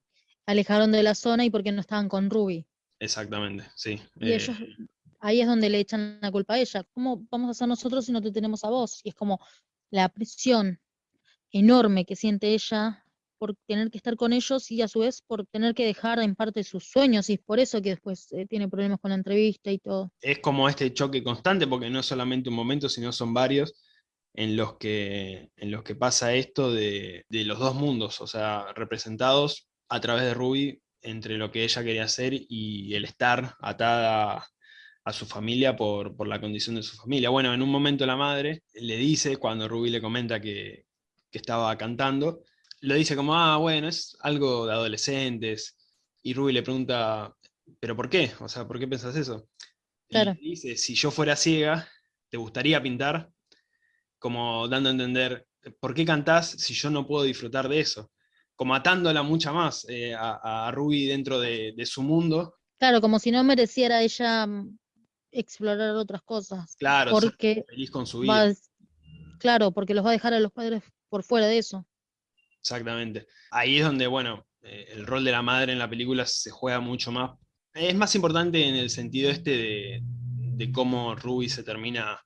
alejaron de la zona y porque no estaban con Ruby. Exactamente, sí. Y ellos eh, ahí es donde le echan la culpa a ella. ¿Cómo vamos a hacer nosotros si no te tenemos a vos? Y es como la presión enorme que siente ella por tener que estar con ellos y a su vez por tener que dejar en parte sus sueños y es por eso que después eh, tiene problemas con la entrevista y todo. Es como este choque constante porque no es solamente un momento, sino son varios en los que, en los que pasa esto de, de los dos mundos, o sea, representados a través de Ruby entre lo que ella quería hacer y el estar atada a su familia por, la condición de su familia. Bueno, en un momento la madre le dice, cuando Ruby le comenta que, estaba cantando, lo dice como, ah, bueno, es algo de adolescentes, y Ruby le pregunta, ¿pero por qué? O sea, ¿por qué pensás eso? Claro. Y dice, si yo fuera ciega, ¿te gustaría pintar? Como dando a entender, ¿por qué cantás si yo no puedo disfrutar de eso? Como atándola mucha más eh, a, Ruby dentro de, de, su mundo. Claro, como si no mereciera ella explorar otras cosas. Claro, porque feliz con su vida. claro, porque los va a dejar a los padres por fuera de eso. Exactamente. Ahí es donde, bueno, eh, el rol de la madre en la película se juega mucho más. Es más importante en el sentido este de, cómo Ruby se termina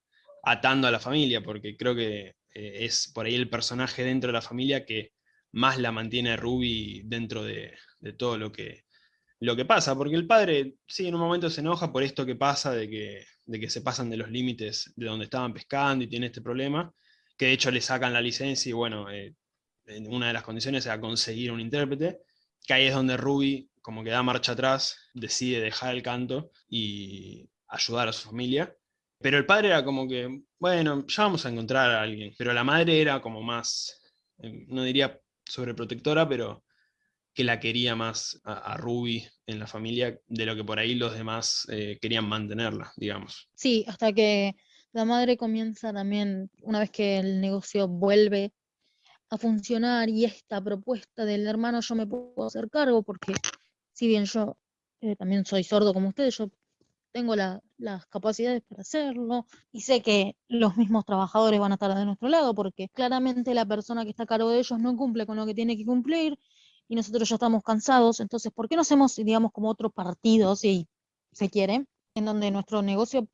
atando a la familia, porque creo que eh, es por ahí el personaje dentro de la familia que más la mantiene Ruby dentro de todo lo que, lo que pasa, porque el padre sí en un momento se enoja por esto que pasa, de que, de que se pasan de los límites de donde estaban pescando y tiene este problema, que de hecho le sacan la licencia y bueno, eh, una de las condiciones era conseguir un intérprete, que ahí es donde Ruby, como que da marcha atrás, decide dejar el canto y ayudar a su familia. Pero el padre era como que, bueno, ya vamos a encontrar a alguien. Pero la madre era como más, eh, no diría sobreprotectora, pero que la quería más a, Ruby en la familia de lo que por ahí los demás eh, querían mantenerla, digamos. Sí, hasta que la madre comienza también, una vez que el negocio vuelve a funcionar y esta propuesta del hermano yo me puedo hacer cargo porque si bien yo eh, también soy sordo como ustedes, yo tengo las capacidades para hacerlo y sé que los mismos trabajadores van a estar de nuestro lado porque claramente la persona que está a cargo de ellos no cumple con lo que tiene que cumplir y nosotros ya estamos cansados, entonces, ¿por qué no hacemos, digamos, como otro partido, si se quiere, en donde nuestro negocio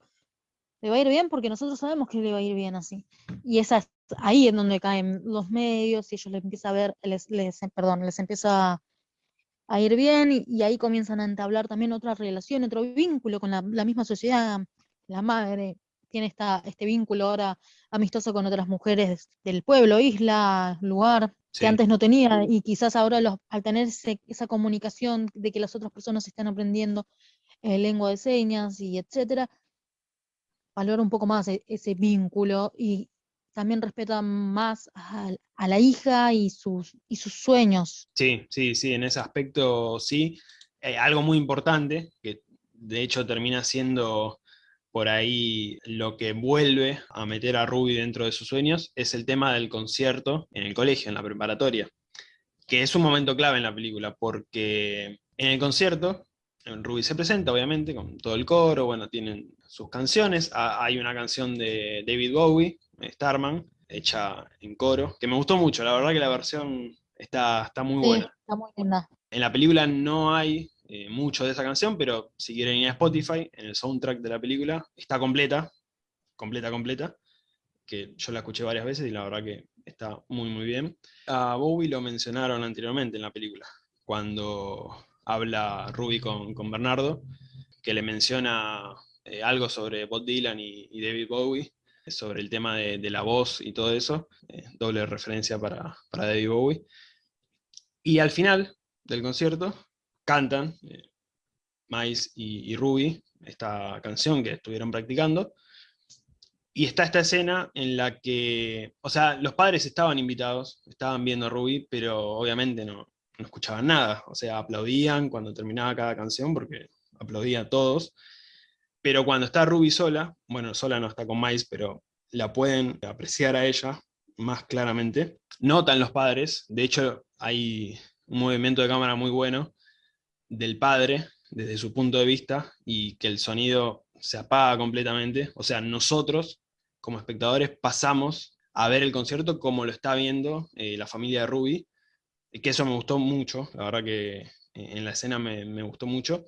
le va a ir bien? Porque nosotros sabemos que le va a ir bien así. Y es ahí en donde caen los medios y ellos les empieza a ver, les, les, perdón, les empieza a ir bien y, ahí comienzan a entablar también otra relación, otro vínculo con la, misma sociedad. La madre tiene esta, este vínculo ahora amistoso con otras mujeres del pueblo, isla, lugar, que antes no tenía y quizás ahora al tener esa comunicación de que las otras personas están aprendiendo eh, lengua de señas y etcétera, valora un poco más e, ese vínculo y también respeta más a, la hija y sus, y sus sueños. Sí, sí, sí, en ese aspecto sí. Eh, algo muy importante, que de hecho termina siendo por ahí lo que vuelve a meter a Ruby dentro de sus sueños, es el tema del concierto en el colegio, en la preparatoria, que es un momento clave en la película, porque en el concierto Ruby se presenta, obviamente, con todo el coro, bueno, tienen sus canciones. Hay una canción de David Bowie, Starman, hecha en coro, que me gustó mucho, la verdad que la versión está, está muy buena. Está muy linda. En la película no hay eh, mucho de esa canción, pero si quieren ir a Spotify, en el soundtrack de la película, está completa, completa, completa, que yo la escuché varias veces y la verdad que está muy, muy bien. A Bowie lo mencionaron anteriormente en la película, cuando habla Ruby con, Bernardo, que le menciona eh, algo sobre Bob Dylan y, David Bowie, sobre el tema de, la voz y todo eso, eh, doble referencia para, David Bowie. Y al final del concierto cantan eh, Miles y, Ruby esta canción que estuvieron practicando, y está esta escena en la que, o sea, los padres estaban invitados, estaban viendo a Ruby, pero obviamente no, no escuchaban nada, o sea, aplaudían cuando terminaba cada canción, porque aplaudían todos, pero cuando está Ruby sola, bueno, sola no está con Miles, pero la pueden apreciar a ella más claramente, notan los padres, de hecho hay un movimiento de cámara muy bueno del padre, desde su punto de vista, y que el sonido se apaga completamente, o sea, nosotros como espectadores pasamos a ver el concierto como lo está viendo eh, la familia de Ruby, que eso me gustó mucho, la verdad que eh, en la escena me, gustó mucho,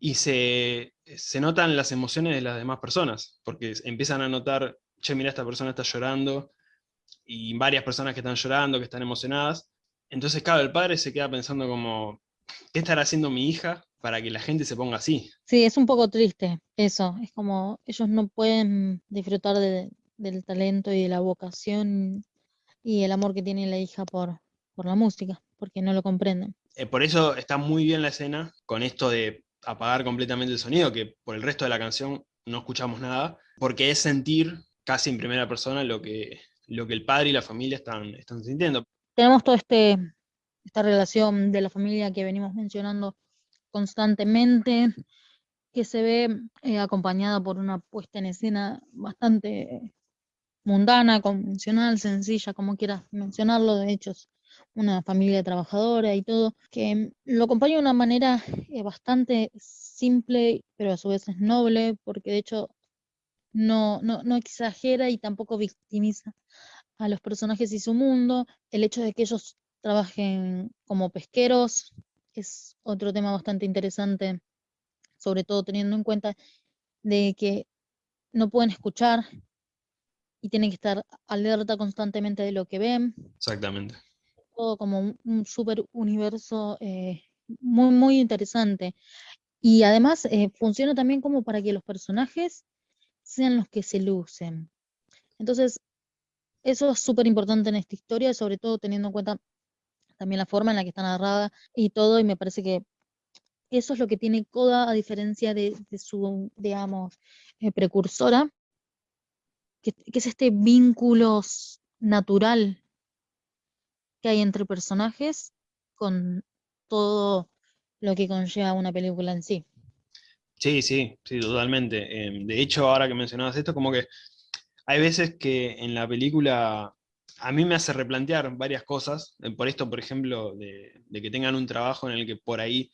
y se, notan las emociones de las demás personas, porque empiezan a notar, che, mira, esta persona está llorando, y varias personas que están llorando, que están emocionadas, entonces claro, el padre se queda pensando como, ¿qué estará haciendo mi hija para que la gente se ponga así? Sí, es un poco triste eso, es como ellos no pueden disfrutar del talento y de la vocación y el amor que tiene la hija por, por la música, porque no lo comprenden. Eh, por eso está muy bien la escena con esto de apagar completamente el sonido, que por el resto de la canción no escuchamos nada, porque es sentir casi en primera persona lo que, lo que el padre y la familia están, están sintiendo. Tenemos toda este, esta relación de la familia que venimos mencionando constantemente, que se ve eh, acompañada por una puesta en escena bastante mundana, convencional, sencilla, como quieras mencionarlo, de hechos una familia trabajadora y todo, que lo acompaña de una manera eh, bastante simple, pero a su vez es noble, porque de hecho no, no, exagera y tampoco victimiza a los personajes y su mundo. El hecho de que ellos trabajen como pesqueros es otro tema bastante interesante, sobre todo teniendo en cuenta de que no pueden escuchar y tienen que estar alerta constantemente de lo que ven. Exactamente como un, super universo eh, muy, muy interesante. Y además eh, funciona también como para que los personajes sean los que se lucen. Entonces, eso es súper importante en esta historia, sobre todo teniendo en cuenta también la forma en la que está narrada y todo, y me parece que eso es lo que tiene Coda a diferencia de, su, digamos, eh, precursora, que, es este vínculo natural que hay entre personajes con todo lo que conlleva una película en sí. Sí, sí, sí, totalmente. Em, de hecho, ahora que mencionabas esto, como que hay veces que en la película a mí me hace replantear varias cosas, eh, por esto, por ejemplo, de, que tengan un trabajo en el que por ahí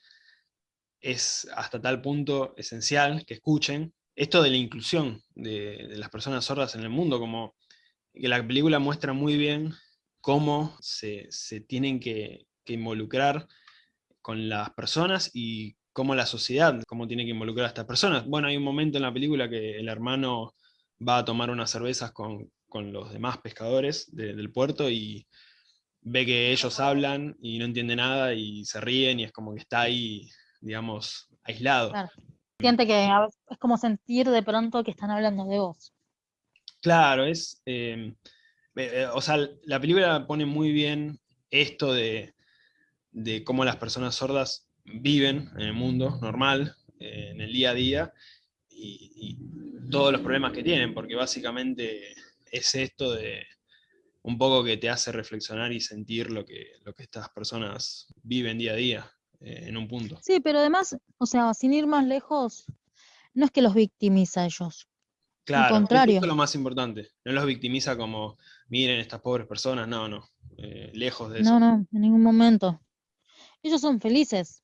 es hasta tal punto esencial que escuchen. Esto de la inclusión de, las personas sordas en el mundo, como que la película muestra muy bien cómo se, tienen que, involucrar con las personas y cómo la sociedad, cómo tiene que involucrar a estas personas. Bueno, hay un momento en la película que el hermano va a tomar unas cervezas con, los demás pescadores del puerto y, ve que ellos hablan y no entiende nada y se ríen y es como que está ahí, digamos, aislado. Siente que es como sentir de pronto que están hablando de vos. Claro, es... Em, eh, o sea, la película pone muy bien esto de, cómo las personas sordas viven en el mundo normal, eh, en el día a día, y, todos los problemas que tienen, porque básicamente es esto de un poco que te hace reflexionar y sentir lo que, lo que estas personas viven día a día eh, en un punto. Sí, pero además, o sea, sin ir más lejos, no es que los victimiza a ellos. Claro, Al contrario. eso es lo más importante. No los victimiza como, miren estas pobres personas, no, no, eh, lejos de eso. No, no, en ningún momento. Ellos son felices.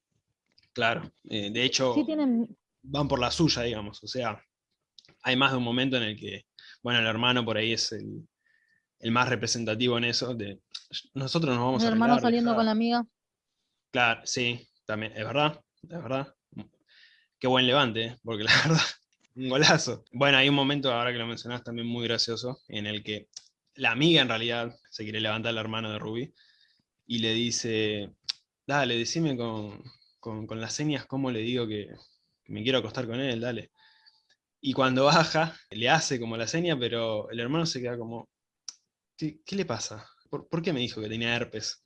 Claro, eh, de hecho, van por la suya, digamos, o sea, hay más de un momento en el que, bueno, el hermano por ahí es el, más representativo en eso, de nosotros nos vamos a... El hermano saliendo con la amiga. Claro, sí, también, es verdad, es verdad. Qué buen levante, ¿eh? porque la verdad, un golazo. Bueno, hay un momento, ahora que lo mencionás, también muy gracioso, en el que la amiga en realidad se quiere levantar al hermano de Ruby y le dice, dale, decime con, las señas cómo le digo que, me quiero acostar con él, dale. Y cuando baja, le hace como la seña, pero el hermano se queda como, ¿qué, le pasa? ¿Por, qué me dijo que tenía herpes?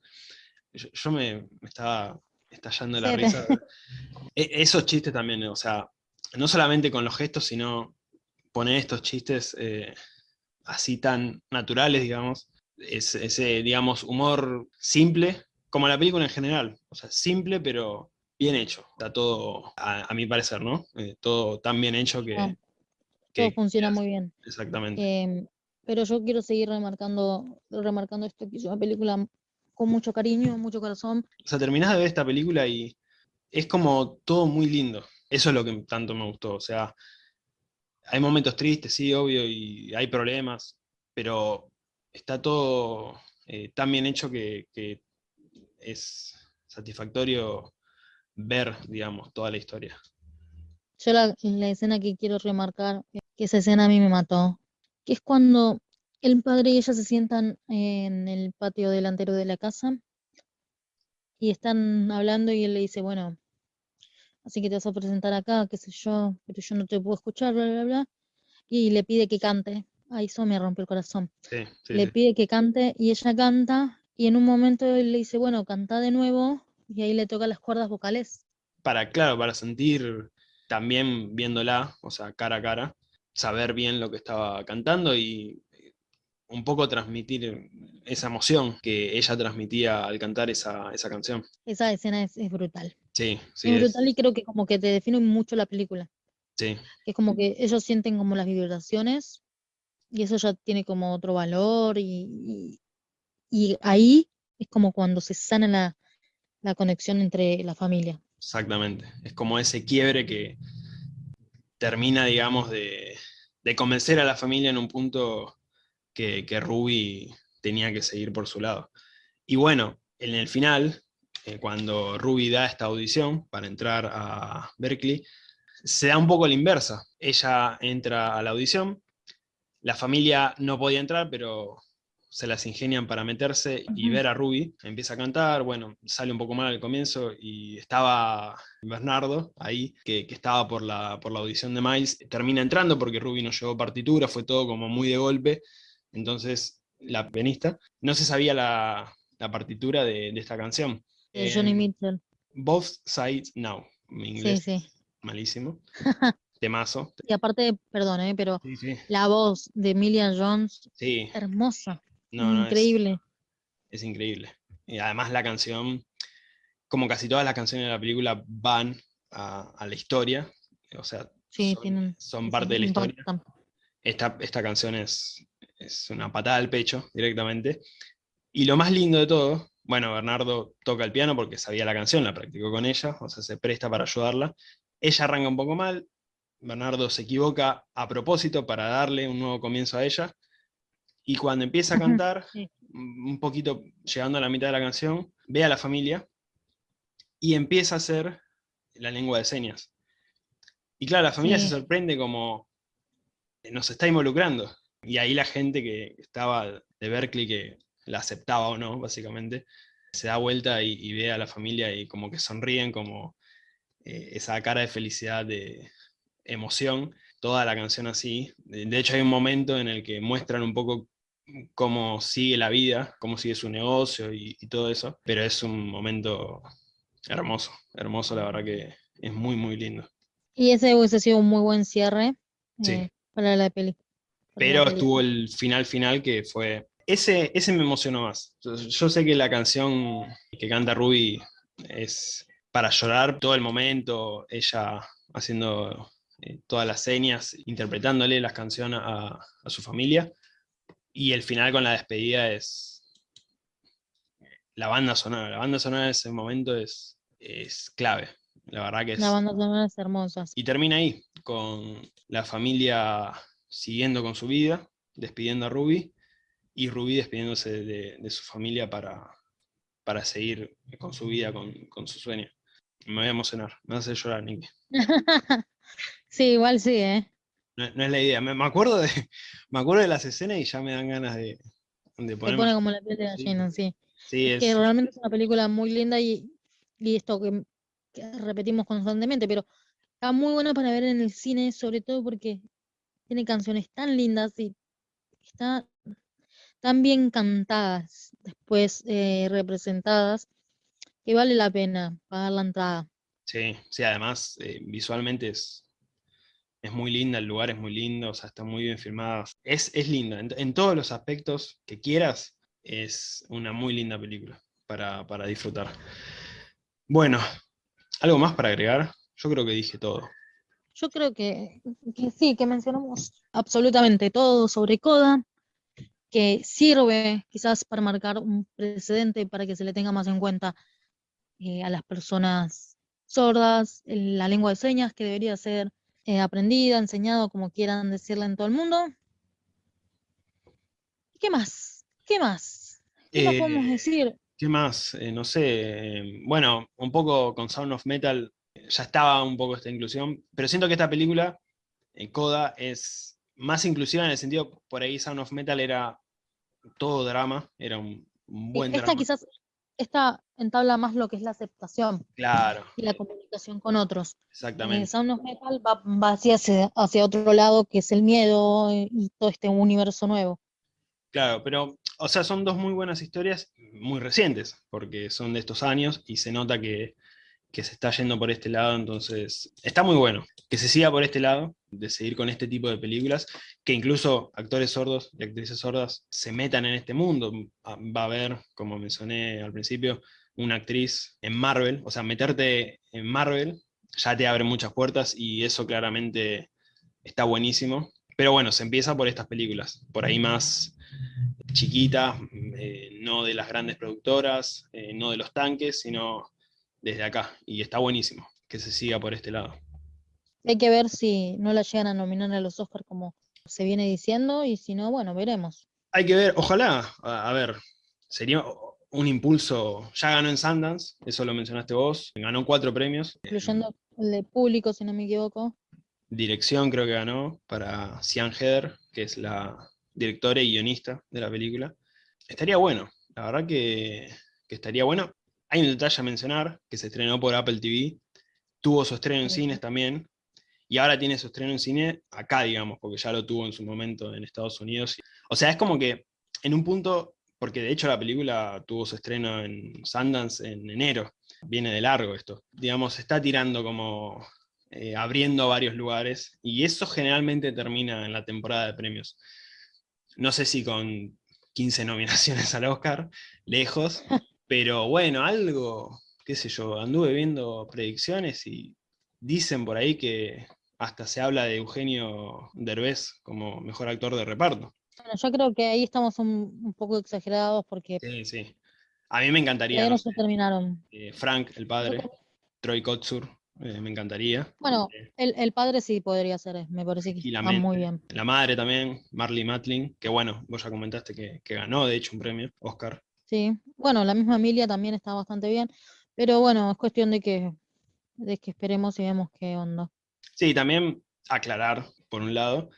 Yo, me, estaba estallando la risa. E, esos chistes también, o sea, no solamente con los gestos, sino poner estos chistes eh, así tan naturales, digamos, ese, digamos, humor simple, como la película en general, o sea, simple pero bien hecho, está todo, a, mi parecer, ¿no? Eh, todo tan bien hecho que... Todo funciona muy bien. Exactamente. Em, pero yo quiero seguir remarcando, remarcando esto, que es una película con mucho cariño, mucho corazón. O sea, terminás de ver esta película y es como todo muy lindo. Eso es lo que tanto me gustó. O sea, hay momentos tristes, sí, obvio, y hay problemas, pero está todo eh, tan bien hecho que, es satisfactorio ver, digamos, toda la historia. Yo la, la, escena que quiero remarcar, que esa escena a mí me mató, que es cuando el padre y ella se sientan en el patio delantero de la casa y están hablando y él le dice, bueno, así que te vas a presentar acá, qué sé yo, pero yo no te puedo escuchar, bla, bla, bla. Y le pide que cante. Ahí eso me rompió el corazón. le pide que cante y ella canta y en un momento él le dice, bueno, canta de nuevo y ahí le toca las cuerdas vocales. Para, claro, para sentir también viéndola, o sea, cara a cara, saber bien lo que estaba cantando y un poco transmitir esa emoción que ella transmitía al cantar esa, canción. Esa escena es, brutal. Sí, sí. Es, brutal y creo que como que te define mucho la película. Sí. Es como que ellos sienten como las vibraciones y eso ya tiene como otro valor y, y, ahí es como cuando se sana la, la conexión entre la familia. Exactamente. Es como ese quiebre que termina, digamos, de, convencer a la familia en un punto que, Ruby tenía que seguir por su lado. Y bueno, en el final, eh, cuando Ruby da esta audición para entrar a Berkeley, se da un poco la inversa. Ella entra a la audición, la familia no podía entrar, pero se las ingenian para meterse y ver a Ruby, empieza a cantar, bueno, sale un poco mal al comienzo y estaba Bernardo ahí, que, estaba por la, por la audición de Miles, termina entrando porque Ruby no llevó partitura, fue todo como muy de golpe, entonces, la pianista no se sabía la, partitura de, esta canción. Johnny em, Mitchell. Both Sides Now. Mi inglés sí, sí. malísimo. Temazo. Y aparte, perdón, eh, pero la voz de Emilia Jones, sí. hermosa. Increíble. es, increíble. Y además la canción, como casi todas las canciones de la película, van a, la historia. O sea, son, parte de la historia. Esta, esta canción es, es una patada al pecho directamente. Y lo más lindo de todo, bueno, Bernardo toca el piano porque sabía la canción, la practicó con ella, o sea, se presta para ayudarla. Ella arranca un poco mal, Bernardo se equivoca a propósito para darle un nuevo comienzo a ella, y cuando empieza a cantar, un poquito llegando a la mitad de la canción, ve a la familia y empieza a hacer la lengua de señas. Y claro, la familia se sorprende como nos está involucrando. Y ahí la gente que estaba de Berkeley, que la aceptaba o no, básicamente, se da vuelta y, ve a la familia y como que sonríen, como eh, esa cara de felicidad, de emoción, toda la canción así. De hecho hay un momento en el que muestran un poco cómo sigue la vida, cómo sigue su negocio y, todo eso, pero es un momento hermoso, hermoso, la verdad que es muy, muy lindo. Y ese hubiese sido un muy buen cierre eh, para la película. Pero estuvo el final final que fue... Ese, ese me emocionó más. Yo, sé que la canción que canta Ruby es para llorar todo el momento, ella haciendo eh, todas las señas, interpretándole las canciones a, a su familia, y el final con la despedida es la banda sonora. La banda sonora en ese momento es, es clave. La verdad que es... La banda sonora es hermosa. Y termina ahí, con la familia siguiendo con su vida, despidiendo a Ruby, y Ruby despidiéndose de, su familia para, para seguir con su vida, con, con, su sueño. Me voy a emocionar, me hace llorar, Nicky. sí, igual sí, ¿eh? No, es la idea. Me, acuerdo de, me acuerdo de las escenas y ya me dan ganas de, de poner. pone como la piel de gallina, sí. sí. es... Que realmente es una película muy linda y, y esto que, repetimos constantemente, pero está muy buena para ver en el cine, sobre todo porque tiene canciones tan lindas y está tan bien cantadas, después eh, representadas, que vale la pena pagar la entrada. Sí, sí, además eh, visualmente es, es muy linda, el lugar es muy lindo, o sea, está muy bien filmada. Es, es linda, en, todos los aspectos que quieras, es una muy linda película para, disfrutar. Bueno, ¿algo más para agregar? Yo creo que dije todo. Yo creo que, sí, que mencionamos absolutamente todo sobre Coda, que sirve quizás para marcar un precedente para que se le tenga más en cuenta eh, a las personas sordas, la lengua de señas que debería ser eh, aprendida, enseñado, como quieran decirle en todo el mundo. ¿Qué más? ¿Qué más? ¿Qué más podemos eh, decir? ¿Qué más? Eh, no sé. bueno, un poco con Sound of Metal ya estaba un poco esta inclusión, pero siento que esta película, Coda, es más inclusiva en el sentido, por ahí Sound of Metal era todo drama, era un, buen drama. Esta quizás esta entabla más lo que es la aceptación claro. y la comunicación con otros. Exactamente. Sound of Metal va, hacia, hacia, otro lado, que es el miedo y todo este universo nuevo. Claro, pero, o sea, son dos muy buenas historias, muy recientes, porque son de estos años, y se nota que que se está yendo por este lado, entonces está muy bueno que se siga por este lado, de seguir con este tipo de películas, que incluso actores sordos y actrices sordas se metan en este mundo. Va a haber, como mencioné al principio, una actriz en Marvel, o sea, meterte en Marvel ya te abre muchas puertas y eso claramente está buenísimo. Pero bueno, se empieza por estas películas, por ahí más chiquitas, eh, no de las grandes productoras, eh, no de los tanques, sino desde acá, y está buenísimo que se siga por este lado. Hay que ver si no la llegan a nominar a los Oscars como se viene diciendo, y si no, bueno, veremos. Hay que ver, ojalá, a, ver, sería un impulso, ya ganó en Sundance, eso lo mencionaste vos, ganó cuatro premios. Incluyendo el de público, si no me equivoco. Dirección creo que ganó para Sian Heather, que es la directora y guionista de la película. Estaría bueno, la verdad que, que estaría bueno. Hay un detalle a mencionar, que se estrenó por Apple TV, tuvo su estreno en cines también, y ahora tiene su estreno en cine acá, digamos, porque ya lo tuvo en su momento en Estados Unidos. O sea, es como que en un punto, porque de hecho la película tuvo su estreno en Sundance en enero, viene de largo esto, digamos, está tirando como eh, abriendo varios lugares, y eso generalmente termina en la temporada de premios. No sé si con 15 nominaciones al Oscar, lejos, pero bueno, algo, qué sé yo, anduve viendo predicciones y dicen por ahí que hasta se habla de Eugenio Derbez como mejor actor de reparto. Bueno, yo creo que ahí estamos un, poco exagerados porque... Sí, sí. A mí me encantaría. No se terminaron. Eh, Frank, el padre, Troy Kotsur, eh, me encantaría. Bueno, eh, el, padre sí podría ser, me parece que está muy bien. La madre también, Marley Matlin, que bueno, vos ya comentaste que, que ganó de hecho un premio, Oscar. Sí, bueno, la misma Emilia también está bastante bien, pero bueno, es cuestión de que, de que esperemos y vemos qué onda. Sí, también aclarar, por un lado,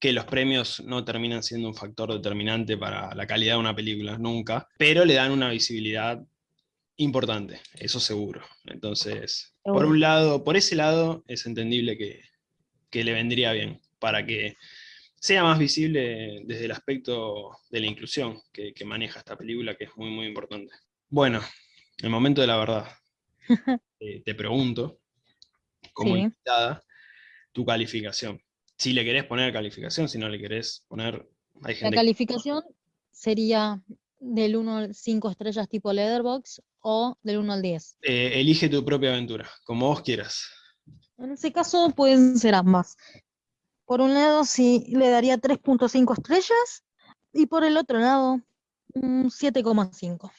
que los premios no terminan siendo un factor determinante para la calidad de una película, nunca, pero le dan una visibilidad importante, eso seguro. Entonces, por un lado, por ese lado, es entendible que, le vendría bien, para que sea más visible desde el aspecto de la inclusión que, maneja esta película, que es muy, muy importante. Bueno, el momento de la verdad. Eh, te pregunto, como invitada, tu calificación si le querés poner calificación, si no le querés poner... la calificación sería del 1 al 5 estrellas tipo Leatherbox o del 1 al 10. Eh, elige tu propia aventura, como vos quieras. En ese caso pueden ser ambas. Por un lado sí le daría 3.5 estrellas y por el otro lado 7,5.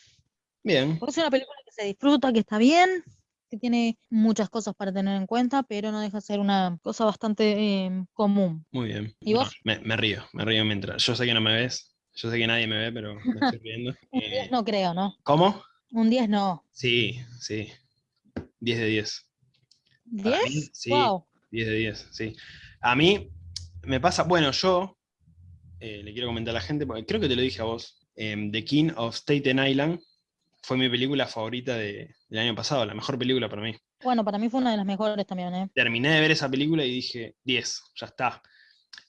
Bien. es una película que se disfruta, que está bien, que tiene muchas cosas para tener en cuenta, pero no deja de ser una cosa bastante em, común. Muy bien. ¿Y vos? me, río, me río mientras. Yo sé que no me ves, yo sé que nadie me ve, pero me estoy riendo. Un 10 eh, no creo, ¿no? ¿Cómo? Un 10 no. Sí, sí. 10 de 10. ¿10? sí, wow. 10 de 10, sí. A mí me pasa, bueno, yo eh, le quiero comentar a la gente, porque creo que te lo dije a vos, em, The King of Staten Island, fue mi película favorita del año pasado, la mejor película para mí. Bueno, para mí fue una de las mejores también, ¿eh? Terminé de ver esa película y dije, 10, ya está.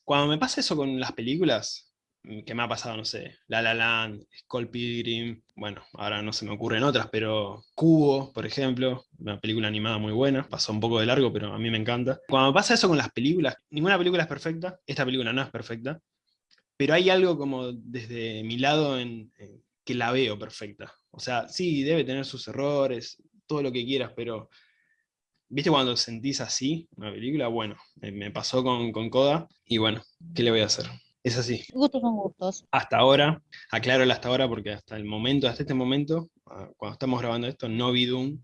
Cuando me pasa eso con las películas, mm, que me ha pasado, no sé, La La Land, Skull Pilgrim, bueno, ahora no se me ocurren otras, pero Cubo, por ejemplo, una película animada muy buena, pasó un poco de largo, pero a mí me encanta. Cuando me pasa eso con las películas, ninguna película es perfecta, esta película no es perfecta, pero hay algo como desde mi lado en que la veo perfecta. O sea, sí, debe tener sus errores, todo lo que quieras, pero ¿viste cuando sentís así una película? Bueno, me pasó con, con Coda y bueno, ¿qué le voy a hacer? Es así. Gustos son gustos. Hasta ahora, aclaro hasta ahora porque hasta el momento, hasta este momento, ah, cuando estamos grabando esto, no vi Doom,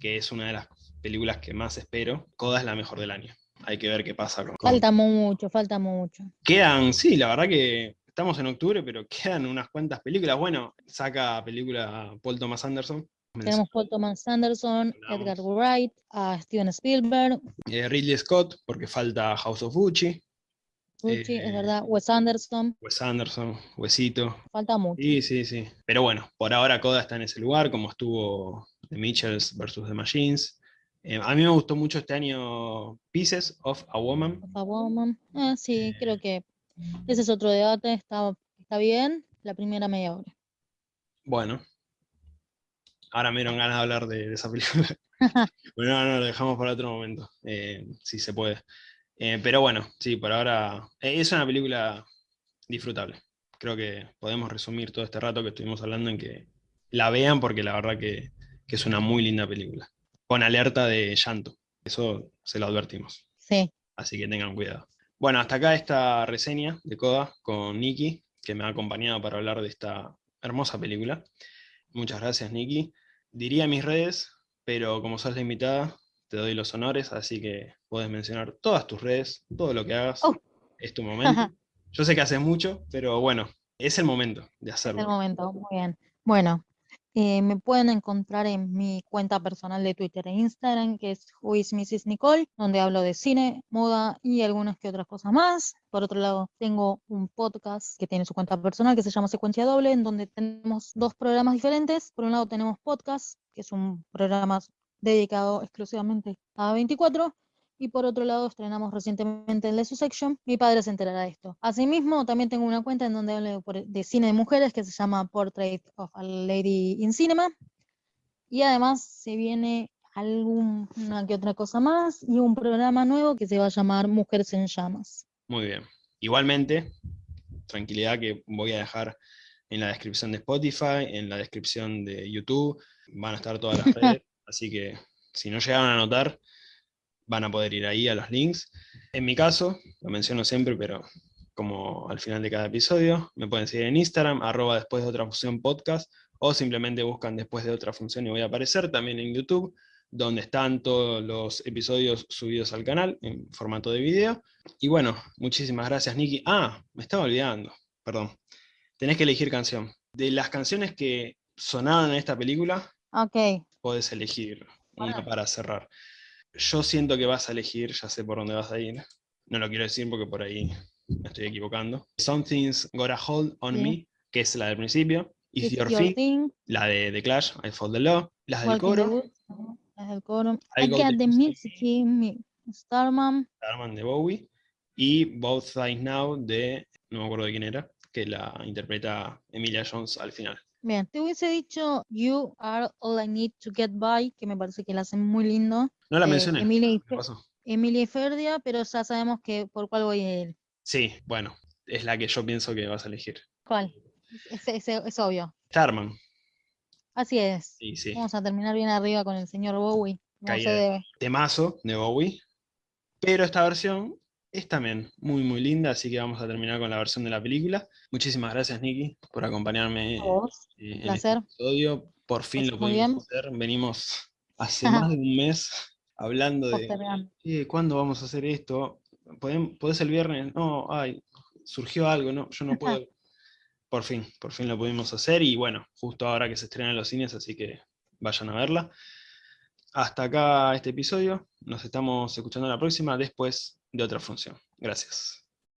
que es una de las películas que más espero. Coda es la mejor del año. Hay que ver qué pasa con... Falta mucho, falta mucho. Quedan, sí, la verdad que estamos en octubre, pero quedan unas cuantas películas. Bueno, saca película Paul Thomas Anderson. Tenemos Paul Thomas Anderson, Edgar Wright, a Steven Spielberg. Eh, Ridley Scott, porque falta House of Gucci. Gucci, es eh, verdad. Wes Anderson. Wes Anderson, Huesito. Falta mucho. Sí, sí, sí. Pero bueno, por ahora Coda está en ese lugar, como estuvo The Mitchells versus The Machines. Eh, a mí me gustó mucho este año Pieces of a Woman. Of a Woman. sí, creo que ese es otro debate, está, está bien, la primera media hora. Bueno, ahora me dieron ganas de hablar de, esa película. bueno, no, no, lo dejamos para otro momento, eh, si se puede. Eh, pero bueno, sí, por ahora eh, es una película disfrutable. Creo que podemos resumir todo este rato que estuvimos hablando en que la vean porque la verdad que, que es una muy linda película. Con alerta de llanto, eso se lo advertimos. Sí. Así que tengan cuidado. Bueno, hasta acá esta reseña de Coda con Nikki, que me ha acompañado para hablar de esta hermosa película. Muchas gracias, Nikki. Diría mis redes, pero como sos la invitada, te doy los honores, así que puedes mencionar todas tus redes, todo lo que hagas. Oh. Es tu momento. Yo sé que haces mucho, pero bueno, es el momento de hacerlo. Es el momento, muy bien. Bueno, eh, me pueden encontrar en mi cuenta personal de Twitter e Instagram, que es Mrs. Nicole, donde hablo de cine, moda y algunas que otras cosas más. Por otro lado, tengo un podcast que tiene su cuenta personal que se llama Secuencia Doble, en donde tenemos dos programas diferentes. Por un lado tenemos podcast, que es un programa dedicado exclusivamente a 24, y por otro lado estrenamos recientemente el de su section, mi padre se enterará de esto. Asimismo, también tengo una cuenta en donde hablo de cine de mujeres que se llama Portrait of a Lady in Cinema, y además se viene alguna que otra cosa más y un programa nuevo que se va a llamar Mujeres en Llamas. Muy bien. Igualmente, tranquilidad que voy a dejar en la descripción de Spotify, en la descripción de YouTube, van a estar todas las redes, así que si no llegaron a notar, van a poder ir ahí a los links. En mi caso, lo menciono siempre, pero como al final de cada episodio, me pueden seguir en Instagram, arroba después de otra función podcast, o simplemente buscan después de otra función y voy a aparecer también en YouTube, donde están todos los episodios subidos al canal en formato de video. Y bueno, muchísimas gracias, Nikki. Ah, me estaba olvidando, perdón. Tenés que elegir canción. De las canciones que sonaban en esta película, okay. podés elegir una para cerrar yo siento que vas a elegir, ya sé por dónde vas a ir. No lo quiero decir porque por ahí me estoy equivocando. Something's Got a Hold on Sí. Me, que es la del principio. It's, It's Your, Your Thing, Thing, la de The Clash, I Fall the Law. Las del coro, las del coro. I I Got the the Music, Music in Me, Starman, Starman de Bowie. Y Both Sides Now de, no me acuerdo de quién era, que la interpreta Emilia Jones al final. Bien, te hubiese dicho You Are All I Need to Get By, que me parece que la hacen muy lindo. No la Eh, mencioné. Emilia, y ¿qué Fe- pasó? Emilia y Ferdia, pero ya sabemos que por cuál voy a ir. Sí, bueno, es la que yo pienso que vas a elegir. ¿Cuál? Es, es- es obvio. Starman, Así es. sí, sí. Vamos a terminar bien arriba con el señor Bowie. No se debe. temazo de Bowie. Pero esta versión es también muy, muy linda, así que vamos a terminar con la versión de la película. Muchísimas gracias, Nicky, por acompañarme A vos. eh, en placer. este episodio. Por fin lo pudimos hacer. Venimos hace más de un mes hablando de. "Eh, ¿cuándo vamos a hacer esto? ¿Podem- ¿Podés el viernes? No, ay, surgió algo, no, yo no puedo. Por fin, por fin lo pudimos hacer y bueno, justo ahora que se estrena en los cines, así que vayan a verla. Hasta acá este episodio, nos estamos escuchando la próxima después de otra función. Gracias.